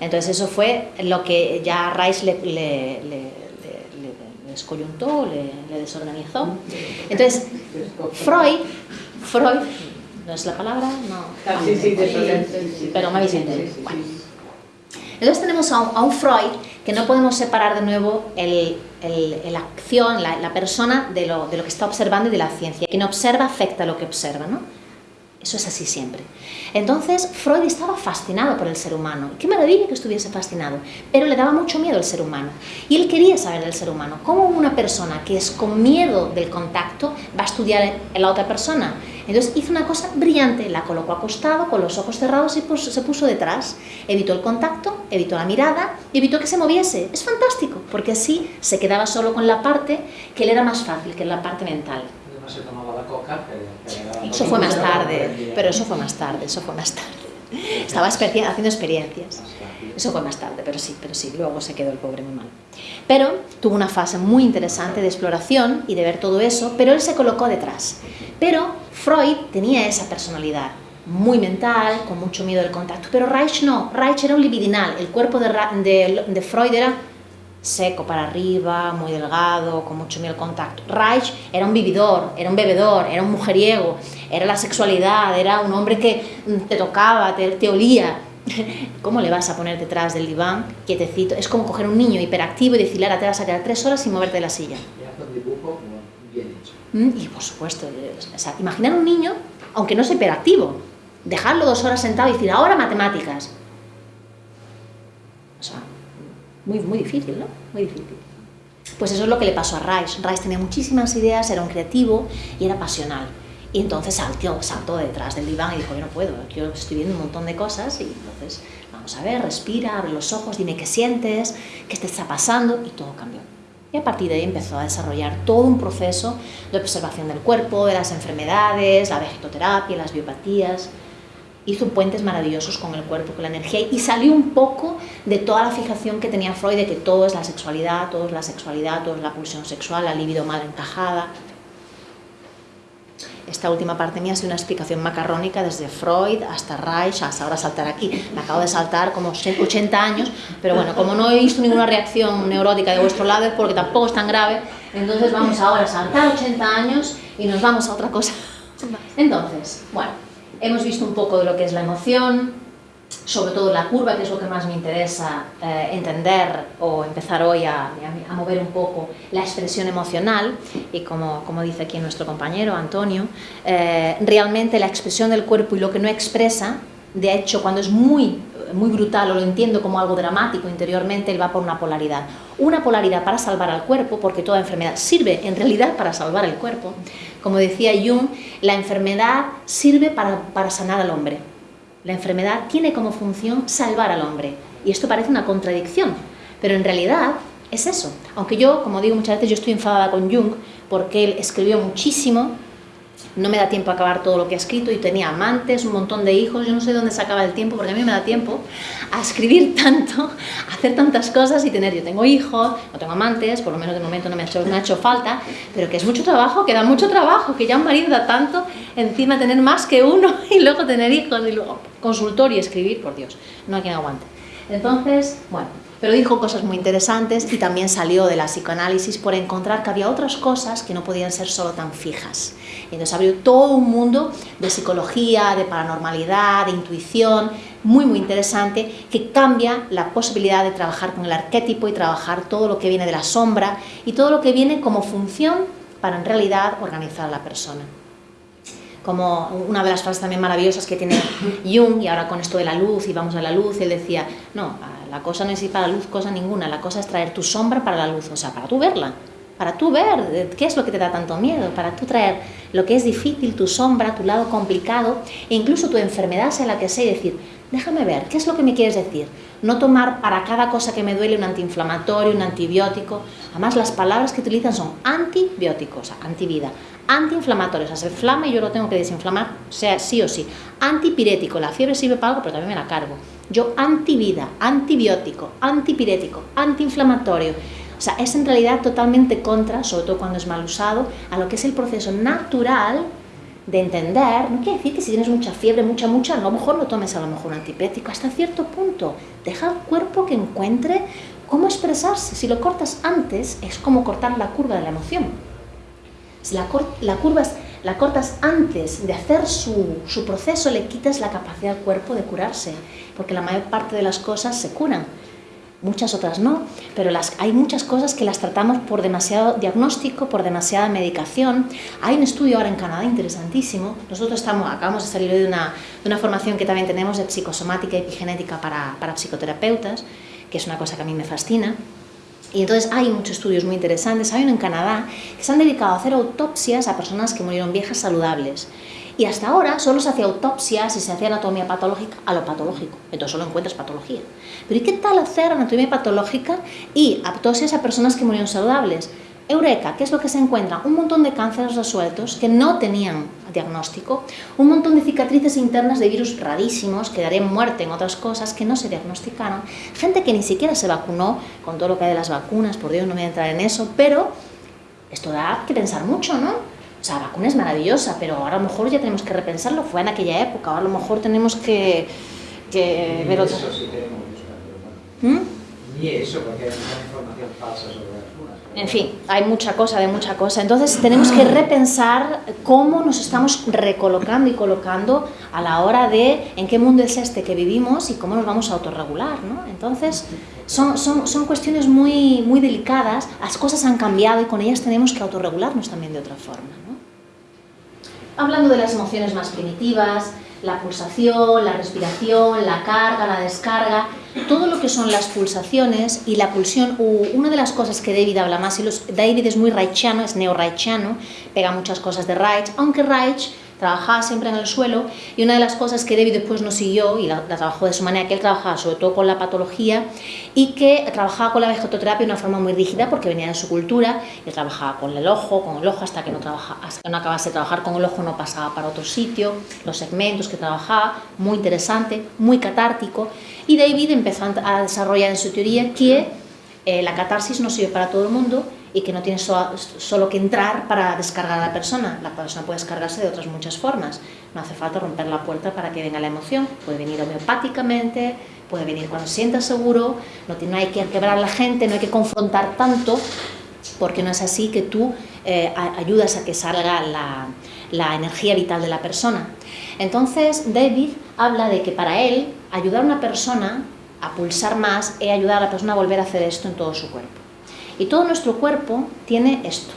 Entonces eso fue lo que ya Rice le- le- le descoyuntó, le, le desorganizó. Entonces, Freud, Freud, ¿no es la palabra? No. Ah, sí, sí, sí. Pero me habéis entendido. Bueno. Entonces tenemos a un, a un Freud que no podemos separar de nuevo el, el- el acción, la, la persona de lo, de lo que está observando y de la ciencia. Quien observa afecta lo que observa, ¿no? Eso es así siempre. Entonces Freud estaba fascinado por el ser humano. Qué maravilla que estuviese fascinado, pero le daba mucho miedo el ser humano. Y él quería saber del ser humano. ¿Cómo una persona que es con miedo del contacto va a estudiar en la otra persona? Entonces hizo una cosa brillante, la colocó acostado con los ojos cerrados y se puso detrás. Evitó el contacto, evitó la mirada y evitó que se moviese. Es fantástico, porque así se quedaba solo con la parte que le era más fácil, que es la parte mental. La coca, Eso fue más tarde, pero eso fue más tarde, eso fue más tarde. Estaba haciendo experiencias. Eso fue más tarde, pero sí, pero sí, luego se quedó el pobre muy mal. Pero tuvo una fase muy interesante de exploración y de ver todo eso, pero él se colocó detrás. Pero Freud tenía esa personalidad, muy mental, con mucho miedo del contacto, pero Reich no, Reich era un libidinal, el cuerpo de, de- de Freud era seco para arriba, muy delgado, con mucho miel contacto. Reich era un vividor, era un bebedor, era un mujeriego, era la sexualidad, era un hombre que mm, te tocaba, te, te olía. ¿Cómo le vas a poner detrás del diván, quietecito? Es como coger un niño hiperactivo y decirle, ahora te vas a quedar tres horas sin moverte de la silla. Y. Mm, Y por supuesto, o sea, imaginar un niño, aunque no sea hiperactivo, dejarlo dos horas sentado y decir, ahora matemáticas. O sea, muy, muy difícil, ¿no? Muy difícil. Pues eso es lo que le pasó a Reich. Reich tenía muchísimas ideas, era un creativo y era pasional. Y entonces saltó, saltó detrás del diván y dijo, yo no puedo, yo estoy viendo un montón de cosas y entonces, vamos a ver, respira, abre los ojos, dime qué sientes, qué te está pasando y todo cambió. Y a partir de ahí empezó a desarrollar todo un proceso de observación del cuerpo, de las enfermedades, la vegetoterapia, las biopatías. Hizo puentes maravillosos con el cuerpo, con la energía y salió un poco de toda la fijación que tenía Freud de que todo es la sexualidad, todo es la sexualidad, todo es la pulsión sexual, la libido mal encajada. Esta última parte mía ha sido una explicación macarrónica desde Freud hasta Reich, hasta ahora saltar aquí. Me acabo de saltar como 80 años, pero bueno, como no he visto ninguna reacción neurótica de vuestro lado es porque tampoco es tan grave, entonces vamos ahora a saltar 80 años y nos vamos a otra cosa. Entonces, bueno, hemos visto un poco de lo que es la emoción, sobre todo la curva, que es lo que más me interesa eh, entender o empezar hoy a, mover un poco la expresión emocional. Y como, como dice aquí nuestro compañero Antonio, eh, realmente la expresión del cuerpo y lo que no expresa, de hecho cuando es muy, muy brutal o lo entiendo como algo dramático interiormente, él va por una polaridad. Una polaridad para salvar al cuerpo, porque toda enfermedad sirve en realidad para salvar el cuerpo. Como decía Jung, la enfermedad sirve para, para sanar al hombre la enfermedad tiene como función salvar al hombre. Y esto parece una contradicción, pero en realidad es eso. Aunque yo, como digo muchas veces, yo estoy enfadada con Jung porque él escribió muchísimo, no me da tiempo a acabar todo lo que ha escrito y tenía amantes, un montón de hijos, yo no sé dónde sacaba el tiempo, porque a mí me da tiempo a escribir tanto, hacer tantas cosas y tener, yo tengo hijos, no tengo amantes, por lo menos de momento no me ha hecho, me ha hecho falta, pero que es mucho trabajo, que da mucho trabajo, que ya un marido da tanto, encima tener más que uno y luego tener hijos y luego consultor y escribir, por Dios, no hay quien aguante. Entonces, bueno, pero dijo cosas muy interesantes y también salió de la psicoanálisis por encontrar que había otras cosas que no podían ser solo tan fijas. Y entonces abrió todo un mundo de psicología, de paranormalidad, de intuición, muy muy interesante, que cambia la posibilidad de trabajar con el arquetipo y trabajar todo lo que viene de la sombra y todo lo que viene como función para en realidad organizar a la persona como una de las frases también maravillosas que tiene Jung, y ahora con esto de la luz, y vamos a la luz, él decía, no, la cosa no es ir para la luz, cosa ninguna, la cosa es traer tu sombra para la luz, o sea, para tú verla, para tú ver qué es lo que te da tanto miedo, para tú traer lo que es difícil, tu sombra, tu lado complicado, e incluso tu enfermedad, sea la que sea, y decir, déjame ver, ¿qué es lo que me quieres decir? No tomar para cada cosa que me duele un antiinflamatorio, un antibiótico. Además, las palabras que utilizan son antibióticos, antivida, antiinflamatorios, o sea, se inflama y yo lo tengo que desinflamar, sea sí o sí. Antipirético, la fiebre sirve para algo, pero también me la cargo. Yo antivida, antibiótico, antipirético, antiinflamatorio. O sea, es en realidad totalmente contra, sobre todo cuando es mal usado, a lo que es el proceso natural de entender, no quiere decir que si tienes mucha fiebre, mucha, mucha, a lo mejor no tomes a lo mejor un antipirético hasta cierto punto. Deja al cuerpo que encuentre cómo expresarse. Si lo cortas antes, es como cortar la curva de la emoción. Si la, la curva es, la cortas antes de hacer su, su proceso, le quitas la capacidad al cuerpo de curarse, porque la mayor parte de las cosas se curan muchas otras no, pero las, hay muchas cosas que las tratamos por demasiado diagnóstico, por demasiada medicación. Hay un estudio ahora en Canadá interesantísimo, nosotros estamos, acabamos de salir de una, de una formación que también tenemos de psicosomática y epigenética para, para psicoterapeutas, que es una cosa que a mí me fascina, y entonces hay muchos estudios muy interesantes, hay uno en Canadá que se han dedicado a hacer autopsias a personas que murieron viejas saludables. Y hasta ahora solo se hacía autopsias y se hacía anatomía patológica a lo patológico. Entonces solo encuentras patología. Pero ¿y qué tal hacer anatomía patológica y autopsias a personas que murieron saludables? Eureka, ¿qué es lo que se encuentra? Un montón de cánceres resueltos que no tenían diagnóstico, un montón de cicatrices internas de virus rarísimos que darían muerte en otras cosas que no se diagnosticaron, gente que ni siquiera se vacunó, con todo lo que hay de las vacunas, por Dios no me voy a entrar en eso, pero esto da que pensar mucho, ¿no? O sea, la vacuna es maravillosa, pero ahora a lo mejor ya tenemos que repensarlo, fue en aquella época, ahora a lo mejor tenemos que, que ver. Eso sí pero ¿Mm? Y eso, porque hay mucha información falsa sobre. En fin, hay mucha cosa de mucha cosa. Entonces tenemos que repensar cómo nos estamos recolocando y colocando a la hora de en qué mundo es este que vivimos y cómo nos vamos a autorregular. ¿no? Entonces son, son, son cuestiones muy, muy delicadas, las cosas han cambiado y con ellas tenemos que autorregularnos también de otra forma. ¿no? Hablando de las emociones más primitivas, la pulsación, la respiración, la carga, la descarga, todo lo que son las pulsaciones y la pulsión, una de las cosas que David habla más, y los, David es muy reichiano, es neo-reichiano, pega muchas cosas de Reich, aunque Reich trabajaba siempre en el suelo y una de las cosas que David después no siguió y la, trabajó de su manera que él trabajaba sobre todo con la patología y que trabajaba con la vegetoterapia de una forma muy rígida porque venía de su cultura y trabajaba con el ojo, con el ojo hasta que no, trabaja, hasta que no acabase de trabajar con el ojo no pasaba para otro sitio, los segmentos que trabajaba, muy interesante, muy catártico. Y David empezó a desarrollar en su teoría que eh, la catarsis no sirve para todo el mundo y que no tienes solo que entrar para descargar a la persona. La persona puede descargarse de otras muchas formas. No hace falta romper la puerta para que venga la emoción. Puede venir homeopáticamente, puede venir cuando se sienta seguro, no, no hay que quebrar a la gente, no hay que confrontar tanto, porque no es así que tú eh, ayudas a que salga la, la energía vital de la persona. Entonces, David habla de que para él, ayudar a una persona a pulsar más es ayudar a la persona a volver a hacer esto en todo su cuerpo. Y todo nuestro cuerpo tiene esto.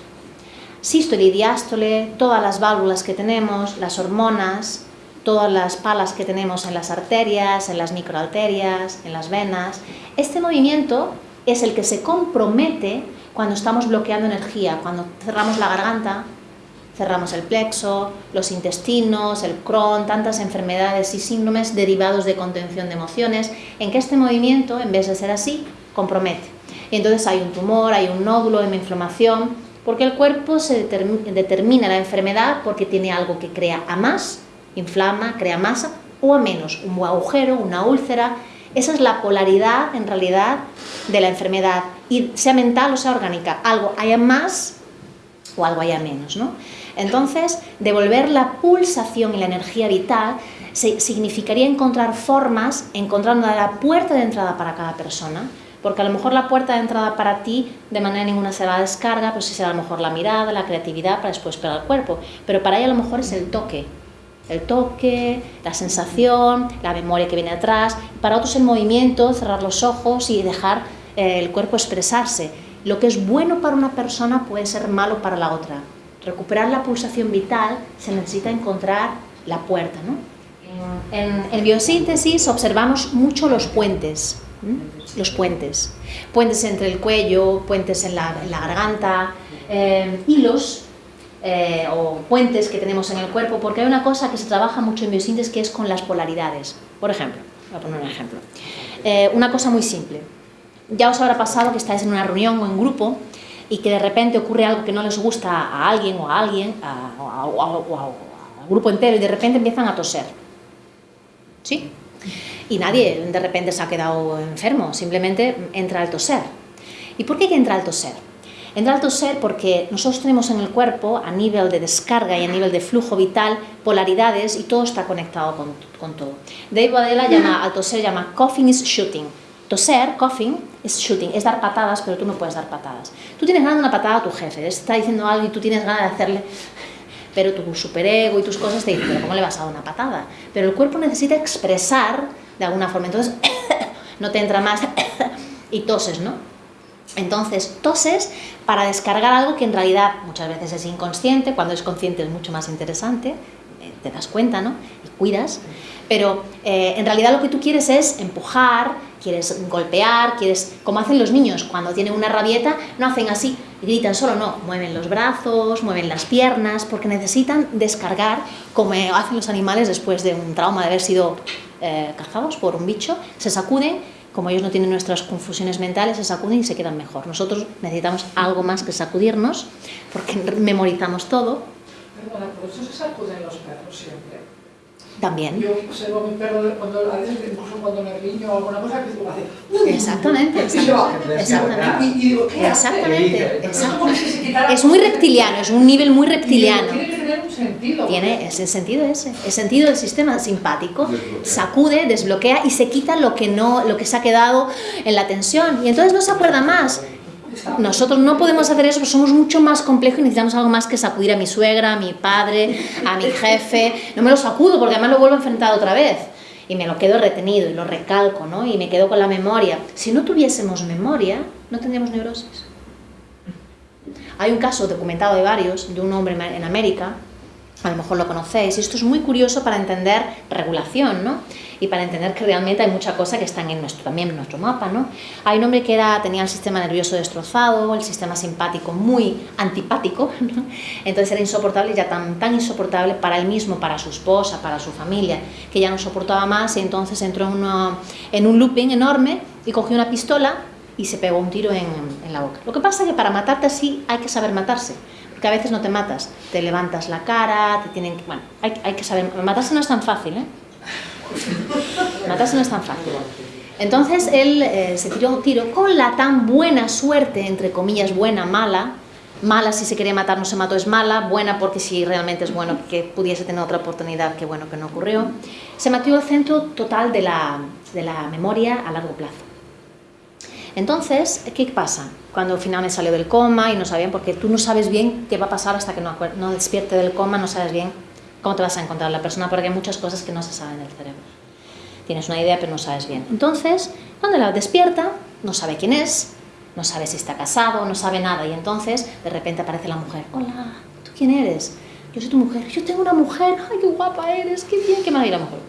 Sístole y diástole, todas las válvulas que tenemos, las hormonas, todas las palas que tenemos en las arterias, en las microarterias, en las venas. Este movimiento es el que se compromete cuando estamos bloqueando energía, cuando cerramos la garganta, cerramos el plexo, los intestinos, el Crohn, tantas enfermedades y síndromes derivados de contención de emociones, en que este movimiento, en vez de ser así, compromete y entonces hay un tumor, hay un nódulo, hay una inflamación, porque el cuerpo se determina la enfermedad porque tiene algo que crea a más, inflama, crea masa, o a menos, un agujero, una úlcera. Esa es la polaridad, en realidad, de la enfermedad, y sea mental o sea orgánica. Algo haya más o algo haya menos, ¿no? Entonces, devolver la pulsación y la energía vital significaría encontrar formas, encontrar la puerta de entrada para cada persona, porque a lo mejor la puerta de entrada para ti de manera ninguna será la descarga, pero sí será a lo mejor la mirada, la creatividad para después pegar el cuerpo, pero para ella a lo mejor es el toque, el toque, la sensación, la memoria que viene atrás, para otros el movimiento, cerrar los ojos y dejar eh, el cuerpo expresarse. Lo que es bueno para una persona puede ser malo para la otra. Recuperar la pulsación vital se necesita encontrar la puerta. ¿no? En, en biosíntesis observamos mucho los puentes, los puentes. Puentes entre el cuello, puentes en la, garganta, eh, hilos eh, o puentes que tenemos en el cuerpo, porque hay una cosa que se trabaja mucho en biosíntesis que es con las polaridades. Por ejemplo, voy a poner un ejemplo. Eh, una cosa muy simple. Ya os habrá pasado que estáis en una reunión o en grupo y que de repente ocurre algo que no les gusta a alguien o a alguien, o al grupo entero, y de repente empiezan a toser. ¿Sí? Y nadie de repente se ha quedado enfermo, simplemente entra el toser. ¿Y por qué que entra el toser? Entra el toser porque nosotros tenemos en el cuerpo, a nivel de descarga y a nivel de flujo vital, polaridades y todo está conectado con, con todo. Dave Adela llama al toser, llama coughing is shooting. Toser, coughing, es shooting, es dar patadas, pero tú no puedes dar patadas. Tú tienes ganas de una patada a tu jefe, está diciendo algo y tú tienes ganas de hacerle pero tu superego y tus cosas te dicen, pero ¿cómo le vas a dar una patada? Pero el cuerpo necesita expresar de alguna forma, entonces no te entra más y toses, ¿no? Entonces, toses para descargar algo que en realidad muchas veces es inconsciente, cuando es consciente es mucho más interesante, eh, te das cuenta, ¿no? Y cuidas, pero eh, en realidad lo que tú quieres es empujar, quieres golpear, quieres, como hacen los niños, cuando tienen una rabieta, no hacen así, gritan solo, no, mueven los brazos, mueven las piernas, porque necesitan descargar, como hacen los animales después de un trauma de haber sido eh, cazados por un bicho, se sacuden, como ellos no tienen nuestras confusiones mentales, se sacuden y se quedan mejor. Nosotros necesitamos algo más que sacudirnos, porque memorizamos todo. Por eso se sacuden los perros siempre. También. Yo observo a mi perro cuando, a veces incluso cuando me riño o alguna cosa que hace. Exactamente, exactamente. exactamente. Y, digo, ¿qué Exactamente, se exactamente. quitara Es muy reptiliano, es un nivel muy reptiliano. Tiene que tener un sentido. Tiene ese sentido ese, el sentido del sistema simpático, sacude, desbloquea y se quita lo que no, lo que se ha quedado en la tensión y entonces no se acuerda más. Nosotros no podemos hacer eso, porque somos mucho más complejos y necesitamos algo más que sacudir a mi suegra, a mi padre, a mi jefe. No me lo sacudo porque además lo vuelvo a enfrentar otra vez y me lo quedo retenido y lo recalco, ¿no? Y me quedo con la memoria. Si no tuviésemos memoria, no tendríamos neurosis. Hay un caso documentado de varios, de un hombre en América, a lo mejor lo conocéis, y esto es muy curioso para entender regulación, ¿no? Y para entender que realmente hay mucha cosa que están en nuestro, también nuestro mapa, ¿no? Hay un hombre que era, tenía el sistema nervioso destrozado, el sistema simpático muy antipático, ¿no? Entonces era insoportable, ya tan, tan insoportable para él mismo, para su esposa, para su familia, que ya no soportaba más y entonces entró en, en un looping enorme y cogió una pistola y se pegó un tiro en, en la boca. Lo que pasa es que para matarte así hay que saber matarse que a veces no te matas, te levantas la cara, te tienen que... Bueno, hay, hay que saber... Matarse no es tan fácil, ¿eh? Matarse no es tan fácil. Entonces él eh, se tiró un tiro con la tan buena suerte, entre comillas, buena, mala, mala si se quería matar no se mató es mala, buena porque si realmente es bueno que pudiese tener otra oportunidad, que bueno que no ocurrió, se mató el centro total de la, de la memoria a largo plazo. Entonces, ¿qué pasa? Cuando finalmente salió del coma y no sabían, porque tú no sabes bien qué va a pasar hasta que no, no despierte del coma, no sabes bien cómo te vas a encontrar la persona, porque hay muchas cosas que no se saben del cerebro. Tienes una idea, pero no sabes bien. Entonces, cuando la despierta, no sabe quién es, no sabe si está casado, no sabe nada, y entonces de repente aparece la mujer. Hola, ¿tú quién eres? Yo soy tu mujer. Yo tengo una mujer. Ay, qué guapa eres, qué bien, qué maravilla la mujer.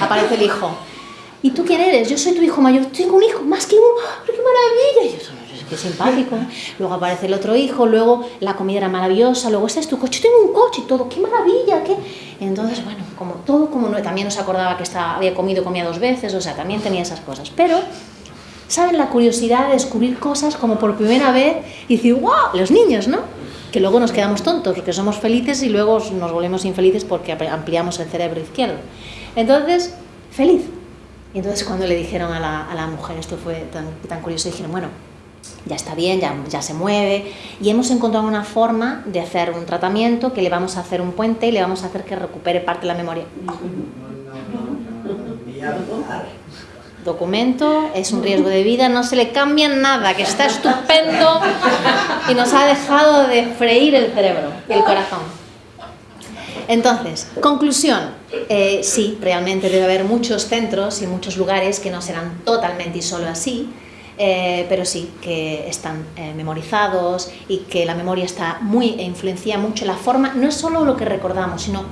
Aparece el hijo. ¿Y tú quién eres? Yo soy tu hijo mayor. Tengo un hijo, más que uno. ¡Qué maravilla! Y yo, qué simpático. Luego aparece el otro hijo, luego la comida era maravillosa, luego ese es tu coche, tengo un coche y todo, qué maravilla, qué... Entonces, bueno, como todo como no, también no se acordaba que había comido, comía dos veces, o sea, también tenía esas cosas. Pero, ¿saben la curiosidad de descubrir cosas como por primera vez y decir, wow, los niños, ¿no? Que luego nos quedamos tontos porque somos felices y luego nos volvemos infelices porque ampliamos el cerebro izquierdo. Entonces, feliz. Y entonces cuando le dijeron a la, a la mujer, esto fue tan, tan curioso, dijeron, bueno, ya está bien, ya, ya se mueve y hemos encontrado una forma de hacer un tratamiento que le vamos a hacer un puente y le vamos a hacer que recupere parte de la memoria. Documento, es un riesgo de vida, no se le cambia nada, que está estupendo y nos ha dejado de freír el cerebro y el corazón. Entonces, conclusión, eh, sí, realmente debe haber muchos centros y muchos lugares que no serán totalmente y solo así, eh, pero sí que están eh, memorizados y que la memoria está muy e influencia mucho la forma, no es solo lo que recordamos, sino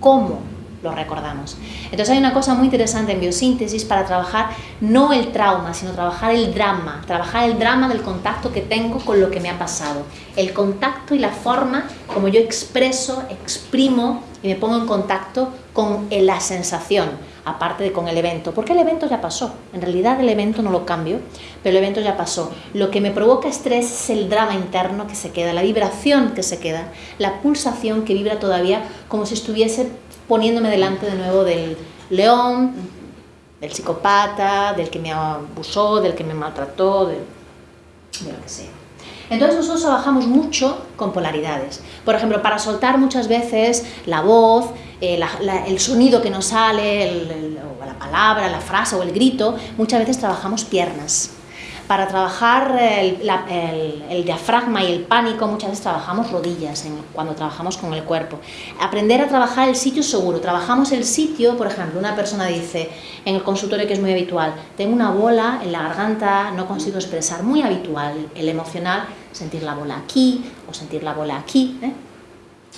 cómo lo recordamos. Entonces hay una cosa muy interesante en biosíntesis para trabajar no el trauma, sino trabajar el drama, trabajar el drama del contacto que tengo con lo que me ha pasado, el contacto y la forma como yo expreso, exprimo y me pongo en contacto con la sensación, aparte de con el evento, porque el evento ya pasó, en realidad el evento no lo cambio, pero el evento ya pasó. Lo que me provoca estrés es el drama interno que se queda, la vibración que se queda, la pulsación que vibra todavía como si estuviese poniéndome delante de nuevo del león, del psicopata, del que me abusó, del que me maltrató, de, de lo que sea. Entonces nosotros trabajamos mucho con polaridades. Por ejemplo, para soltar muchas veces la voz, eh, el sonido que nos sale, la palabra, la frase o el grito, muchas veces trabajamos piernas. Para trabajar el, diafragma y el pánico muchas veces trabajamos rodillas cuando trabajamos con el cuerpo. Aprender a trabajar el sitio seguro. Trabajamos el sitio, por ejemplo, una persona dice en el consultorio que es muy habitual, tengo una bola en la garganta, no consigo expresar, muy habitual, el emocional, sentir la bola aquí o sentir la bola aquí. ¿eh?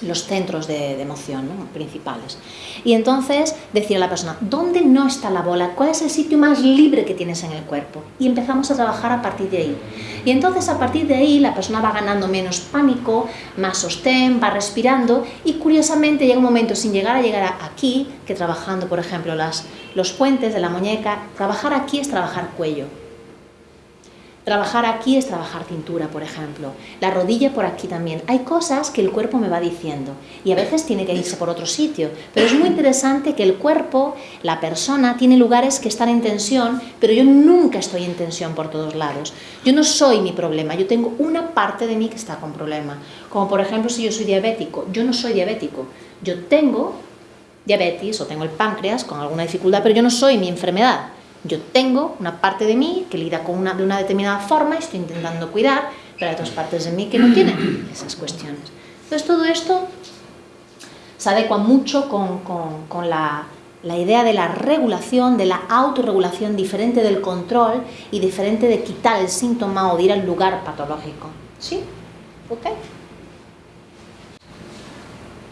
Los centros de, emoción principales. Y entonces decir a la persona, ¿dónde no está la bola? ¿Cuál es el sitio más libre que tienes en el cuerpo? Y empezamos a trabajar a partir de ahí. Y entonces a partir de ahí la persona va ganando menos pánico, más sostén, va respirando y curiosamente llega un momento sin llegar a llegar aquí, que trabajando por ejemplo las, los puentes de la muñeca, trabajar aquí es trabajar cuello. Trabajar aquí es trabajar cintura, por ejemplo. La rodilla por aquí también. Hay cosas que el cuerpo me va diciendo y a veces tiene que irse por otro sitio. Pero es muy interesante que el cuerpo, la persona, tiene lugares que están en tensión, pero yo nunca estoy en tensión por todos lados. Yo no soy mi problema, yo tengo una parte de mí que está con problema. Como por ejemplo si yo soy diabético, yo no soy diabético. Yo tengo diabetes o tengo el páncreas con alguna dificultad, pero yo no soy mi enfermedad. Yo tengo una parte de mí que lida con una, de una determinada forma y estoy intentando cuidar, pero hay otras partes de mí que no tienen esas cuestiones. Entonces todo esto se adecua mucho con, con, con la, la idea de la regulación, de la autorregulación diferente del control y diferente de quitar el síntoma o de ir al lugar patológico. ¿Sí? ¿Ok?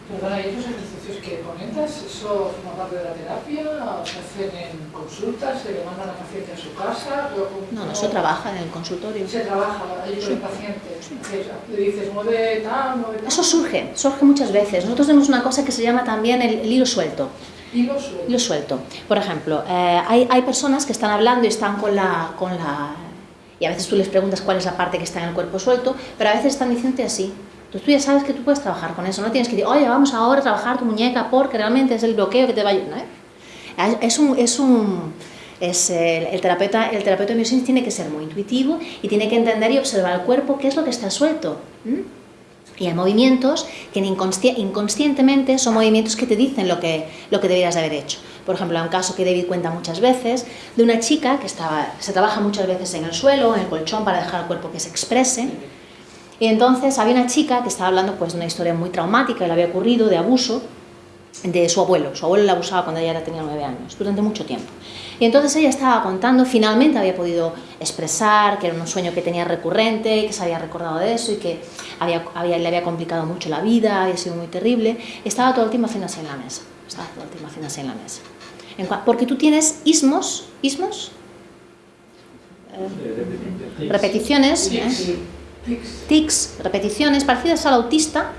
Perdona, ¿y esos ejercicios que comentas, eso forma parte de la terapia? ¿Se hacen en consultas? ¿Se le mandan al paciente a su casa? No, no, eso trabaja en el consultorio. Se trabaja allí con el paciente. Le dices, mueve tal, mueve tal. Eso surge, surge muchas veces. Nosotros tenemos una cosa que se llama también el, el hilo suelto. Hilo suelto. Hilo suelto. Por ejemplo, eh, hay, hay personas que están hablando y están con la, con la... Y a veces tú les preguntas cuál es la parte que está en el cuerpo suelto, pero a veces están diciéndote así. Entonces tú ya sabes que tú puedes trabajar con eso, no tienes que decir, oye, vamos ahora a trabajar tu muñeca porque realmente es el bloqueo que te va a ayudar. Es un... Es un es el, terapeuta, el terapeuta de biosíntesis tiene que ser muy intuitivo y tiene que entender y observar al cuerpo qué es lo que está suelto. Y hay movimientos que inconsci inconscientemente son movimientos que te dicen lo que, lo que deberías de haber hecho. Por ejemplo, hay un caso que David cuenta muchas veces de una chica que estaba, se trabaja muchas veces en el suelo, en el colchón, para dejar al cuerpo que se exprese. Y entonces había una chica que estaba hablando pues, de una historia muy traumática que le había ocurrido, de abuso, de su abuelo. Su abuelo la abusaba cuando ella tenía nueve años, durante mucho tiempo. Y entonces ella estaba contando, finalmente había podido expresar que era un sueño que tenía recurrente, que se había recordado de eso y que había, había, le había complicado mucho la vida, había sido muy terrible. Estaba todo el tiempo haciendo así en la mesa. Estaba todo el tiempo haciendo así en la mesa. En porque tú tienes ismos, ismos, eh, repeticiones, ¿eh? Tics, repeticiones parecidas al autista,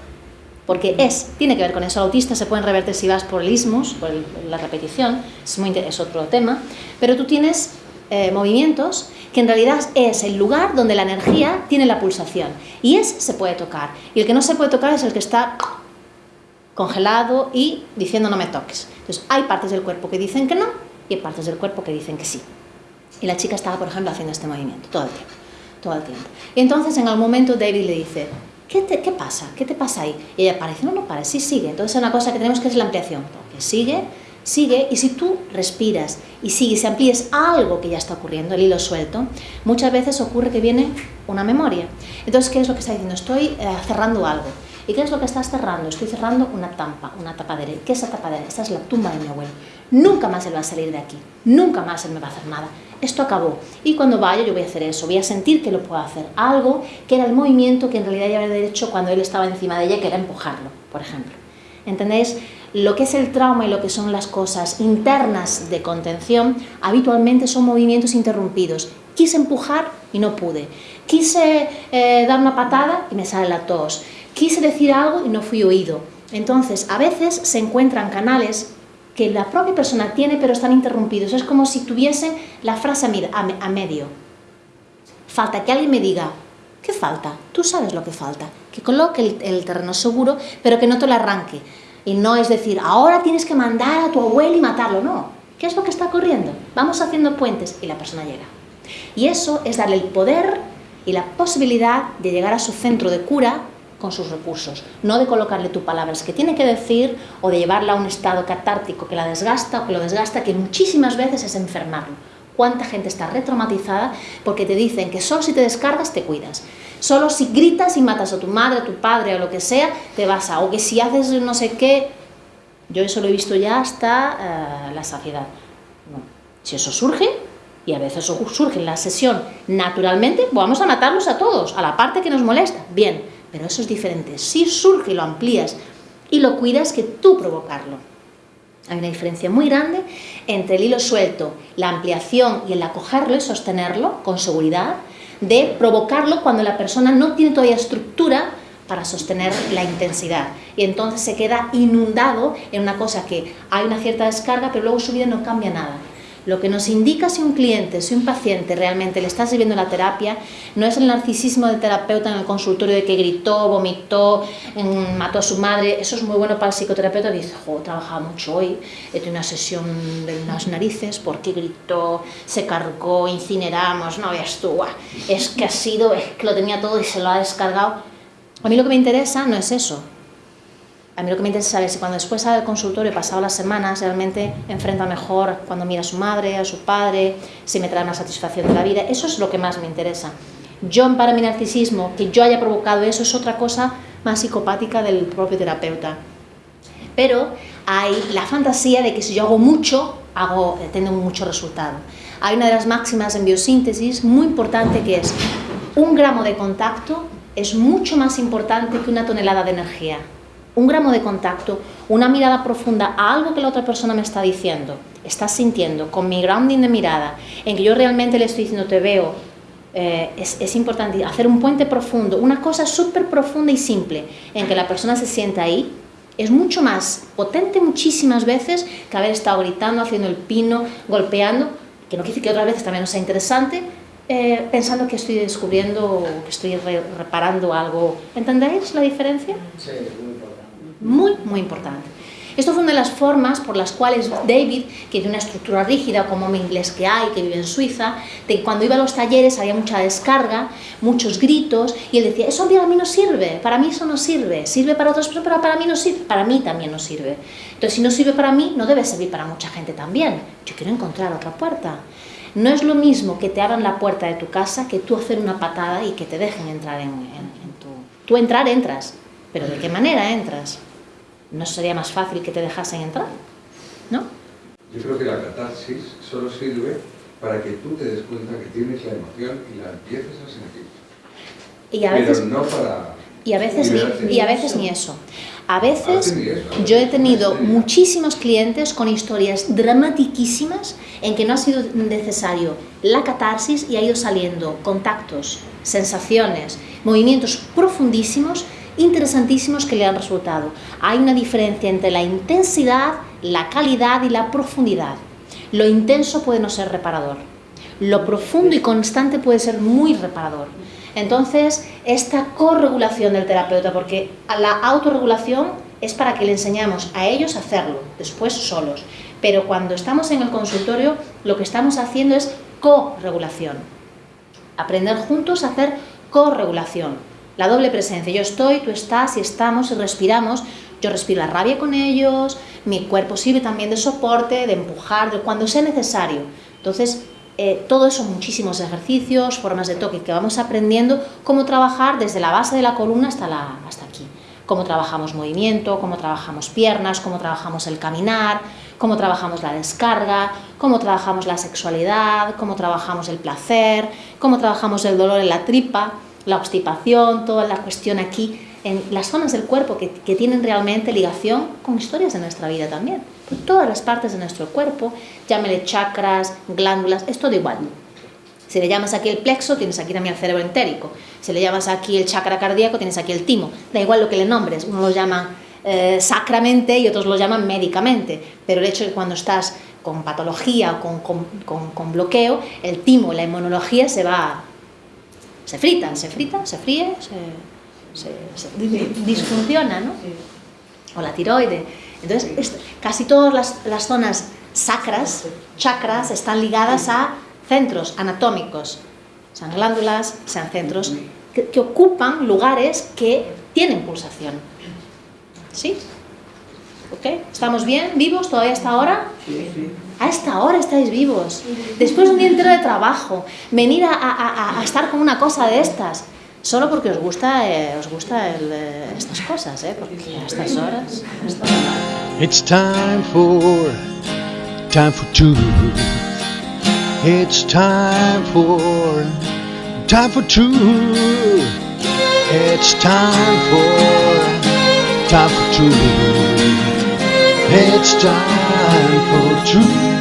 porque es, tiene que ver con eso, el autista se pueden revertir si vas por el ismos, por el, la repetición, es, muy, es otro tema, pero tú tienes eh, movimientos que en realidad es el lugar donde la energía tiene la pulsación, y ese se puede tocar, y el que no se puede tocar es el que está congelado y diciendo no me toques. Entonces hay partes del cuerpo que dicen que no, y hay partes del cuerpo que dicen que sí. Y la chica estaba, por ejemplo, haciendo este movimiento todo el tiempo todo el tiempo. Y entonces en algún momento David le dice, ¿qué, te, qué pasa? ¿Qué te pasa ahí? Y ella parece, no, no para, sí sigue. Entonces una cosa que tenemos que es la ampliación, porque sigue, sigue, y si tú respiras y sigues y amplíes algo que ya está ocurriendo, el hilo suelto, muchas veces ocurre que viene una memoria. Entonces, ¿qué es lo que está diciendo? Estoy eh, cerrando algo. ¿Y qué es lo que estás cerrando? Estoy cerrando una tampa, una tapadera. ¿Qué es esa tapadera? Esta es la tumba de mi abuelo. Nunca más él va a salir de aquí. Nunca más él me va a hacer nada esto acabó. Y cuando vaya yo voy a hacer eso, voy a sentir que lo puedo hacer. Algo que era el movimiento que en realidad ya había hecho cuando él estaba encima de ella, que era empujarlo, por ejemplo. ¿Entendéis? Lo que es el trauma y lo que son las cosas internas de contención, habitualmente son movimientos interrumpidos. Quise empujar y no pude. Quise eh, dar una patada y me sale la tos. Quise decir algo y no fui oído. Entonces, a veces se encuentran canales que la propia persona tiene pero están interrumpidos. Es como si tuviesen la frase a medio. Falta que alguien me diga, ¿qué falta? Tú sabes lo que falta. Que coloque el, el terreno seguro, pero que no te lo arranque. Y no es decir, ahora tienes que mandar a tu abuelo y matarlo. No. ¿Qué es lo que está ocurriendo? Vamos haciendo puentes y la persona llega. Y eso es darle el poder y la posibilidad de llegar a su centro de cura con sus recursos, no de colocarle tu palabras que tiene que decir o de llevarla a un estado catártico que la desgasta o que lo desgasta, que muchísimas veces es enfermarlo. ¿Cuánta gente está retraumatizada porque te dicen que solo si te descargas te cuidas? Solo si gritas y matas a tu madre, a tu padre o lo que sea, te vas a... O que si haces no sé qué... Yo eso lo he visto ya hasta uh, la saciedad. Si eso surge, y a veces surge en la sesión naturalmente, vamos a matarlos a todos, a la parte que nos molesta. Bien, pero eso es diferente. Si surge y lo amplías y lo cuidas que tú provocarlo. Hay una diferencia muy grande entre el hilo suelto, la ampliación y el acogerlo y sostenerlo con seguridad, de provocarlo cuando la persona no tiene todavía estructura para sostener la intensidad. Y entonces se queda inundado en una cosa que hay una cierta descarga, pero luego su vida no cambia nada. Lo que nos indica si un cliente, si un paciente realmente le está sirviendo la terapia, no es el narcisismo del terapeuta en el consultorio de que gritó, vomitó, mató a su madre. Eso es muy bueno para el psicoterapeuta dice, jo, he trabajado mucho hoy, he tenido una sesión de unas narices, porque gritó, se cargó, incineramos, no veas tú, es que ha sido, es que lo tenía todo y se lo ha descargado. A mí lo que me interesa no es eso, a mí lo que me interesa saber si cuando después sale del consultorio, pasado las semanas, realmente enfrenta mejor cuando mira a su madre, a su padre, si me trae una satisfacción de la vida. Eso es lo que más me interesa. Yo, para mi narcisismo, que yo haya provocado eso, es otra cosa más psicopática del propio terapeuta. Pero hay la fantasía de que si yo hago mucho, hago, tengo mucho resultado. Hay una de las máximas en biosíntesis muy importante que es un gramo de contacto es mucho más importante que una tonelada de energía un gramo de contacto, una mirada profunda a algo que la otra persona me está diciendo, está sintiendo, con mi grounding de mirada, en que yo realmente le estoy diciendo te veo, eh, es, importante hacer un puente profundo, una cosa súper profunda y simple, en que la persona se sienta ahí, es mucho más potente muchísimas veces que haber estado gritando, haciendo el pino, golpeando, que no quiere decir que otras veces también no sea interesante, eh, pensando que estoy descubriendo, que estoy reparando algo. ¿Entendéis la diferencia? Sí, muy, muy importante. Esto fue una de las formas por las cuales David, que tiene una estructura rígida como mi inglés que hay, que vive en Suiza, de cuando iba a los talleres había mucha descarga, muchos gritos, y él decía, eso a mí no sirve, para mí eso no sirve, sirve para personas, pero para mí no sirve, para mí también no sirve. Entonces, si no sirve para mí, no debe servir para mucha gente también. Yo quiero encontrar otra puerta. No es lo mismo que te abran la puerta de tu casa que tú hacer una patada y que te dejen entrar en, en tu... Tú entrar, entras, pero ¿de qué manera entras? ¿No sería más fácil que te dejasen entrar? ¿No? Yo creo que la catarsis solo sirve para que tú te des cuenta que tienes la emoción y la empieces a sentir. Y a veces, Pero no para... Y a veces, ni, y a veces ni eso. A veces yo he tenido muchísimos clientes con historias dramatiquísimas en que no ha sido necesario la catarsis y ha ido saliendo contactos, sensaciones, movimientos profundísimos interesantísimos que le han resultado. Hay una diferencia entre la intensidad, la calidad y la profundidad. Lo intenso puede no ser reparador. Lo profundo y constante puede ser muy reparador. Entonces, esta corregulación del terapeuta, porque la autorregulación es para que le enseñamos a ellos a hacerlo, después solos. Pero cuando estamos en el consultorio, lo que estamos haciendo es corregulación. Aprender juntos a hacer corregulación la doble presencia. Yo estoy, tú estás y estamos y respiramos. Yo respiro la rabia con ellos, mi cuerpo sirve también de soporte, de empujar, de cuando sea necesario. Entonces, eh, todo eso, muchísimos ejercicios, formas de toque que vamos aprendiendo, cómo trabajar desde la base de la columna hasta, la, hasta aquí. Cómo trabajamos movimiento, cómo trabajamos piernas, cómo trabajamos el caminar, cómo trabajamos la descarga, cómo trabajamos la sexualidad, cómo trabajamos el placer, cómo trabajamos el dolor en la tripa la obstipación, toda la cuestión aquí, en las zonas del cuerpo que, tienen realmente ligación con historias de nuestra vida también. todas las partes de nuestro cuerpo, llámele chakras, glándulas, es todo igual. Si le llamas aquí el plexo, tienes aquí también el cerebro entérico. Si le llamas aquí el chakra cardíaco, tienes aquí el timo. Da igual lo que le nombres, uno lo llama eh, sacramente y otros lo llaman médicamente. Pero el hecho de que cuando estás con patología o con, con, con bloqueo, el timo, la inmunología se va se fritan, se frita, se fríe, se, disfunciona, ¿no? O la tiroide. Entonces, casi todas las, zonas sacras, chakras, están ligadas a centros anatómicos, sean glándulas, sean centros que, que ocupan lugares que tienen pulsación. ¿Sí? ¿Ok? ¿Estamos bien? ¿Vivos todavía hasta ahora? Sí, sí. A esta hora estáis vivos. Después de un día entero de trabajo, venir a, estar con una cosa de estas. Solo porque os gusta, eh, os gusta eh, estas cosas, ¿eh? Porque a estas horas... It's time for, time for two. It's time for, time for two. It's time for, time for two. It's time for truth.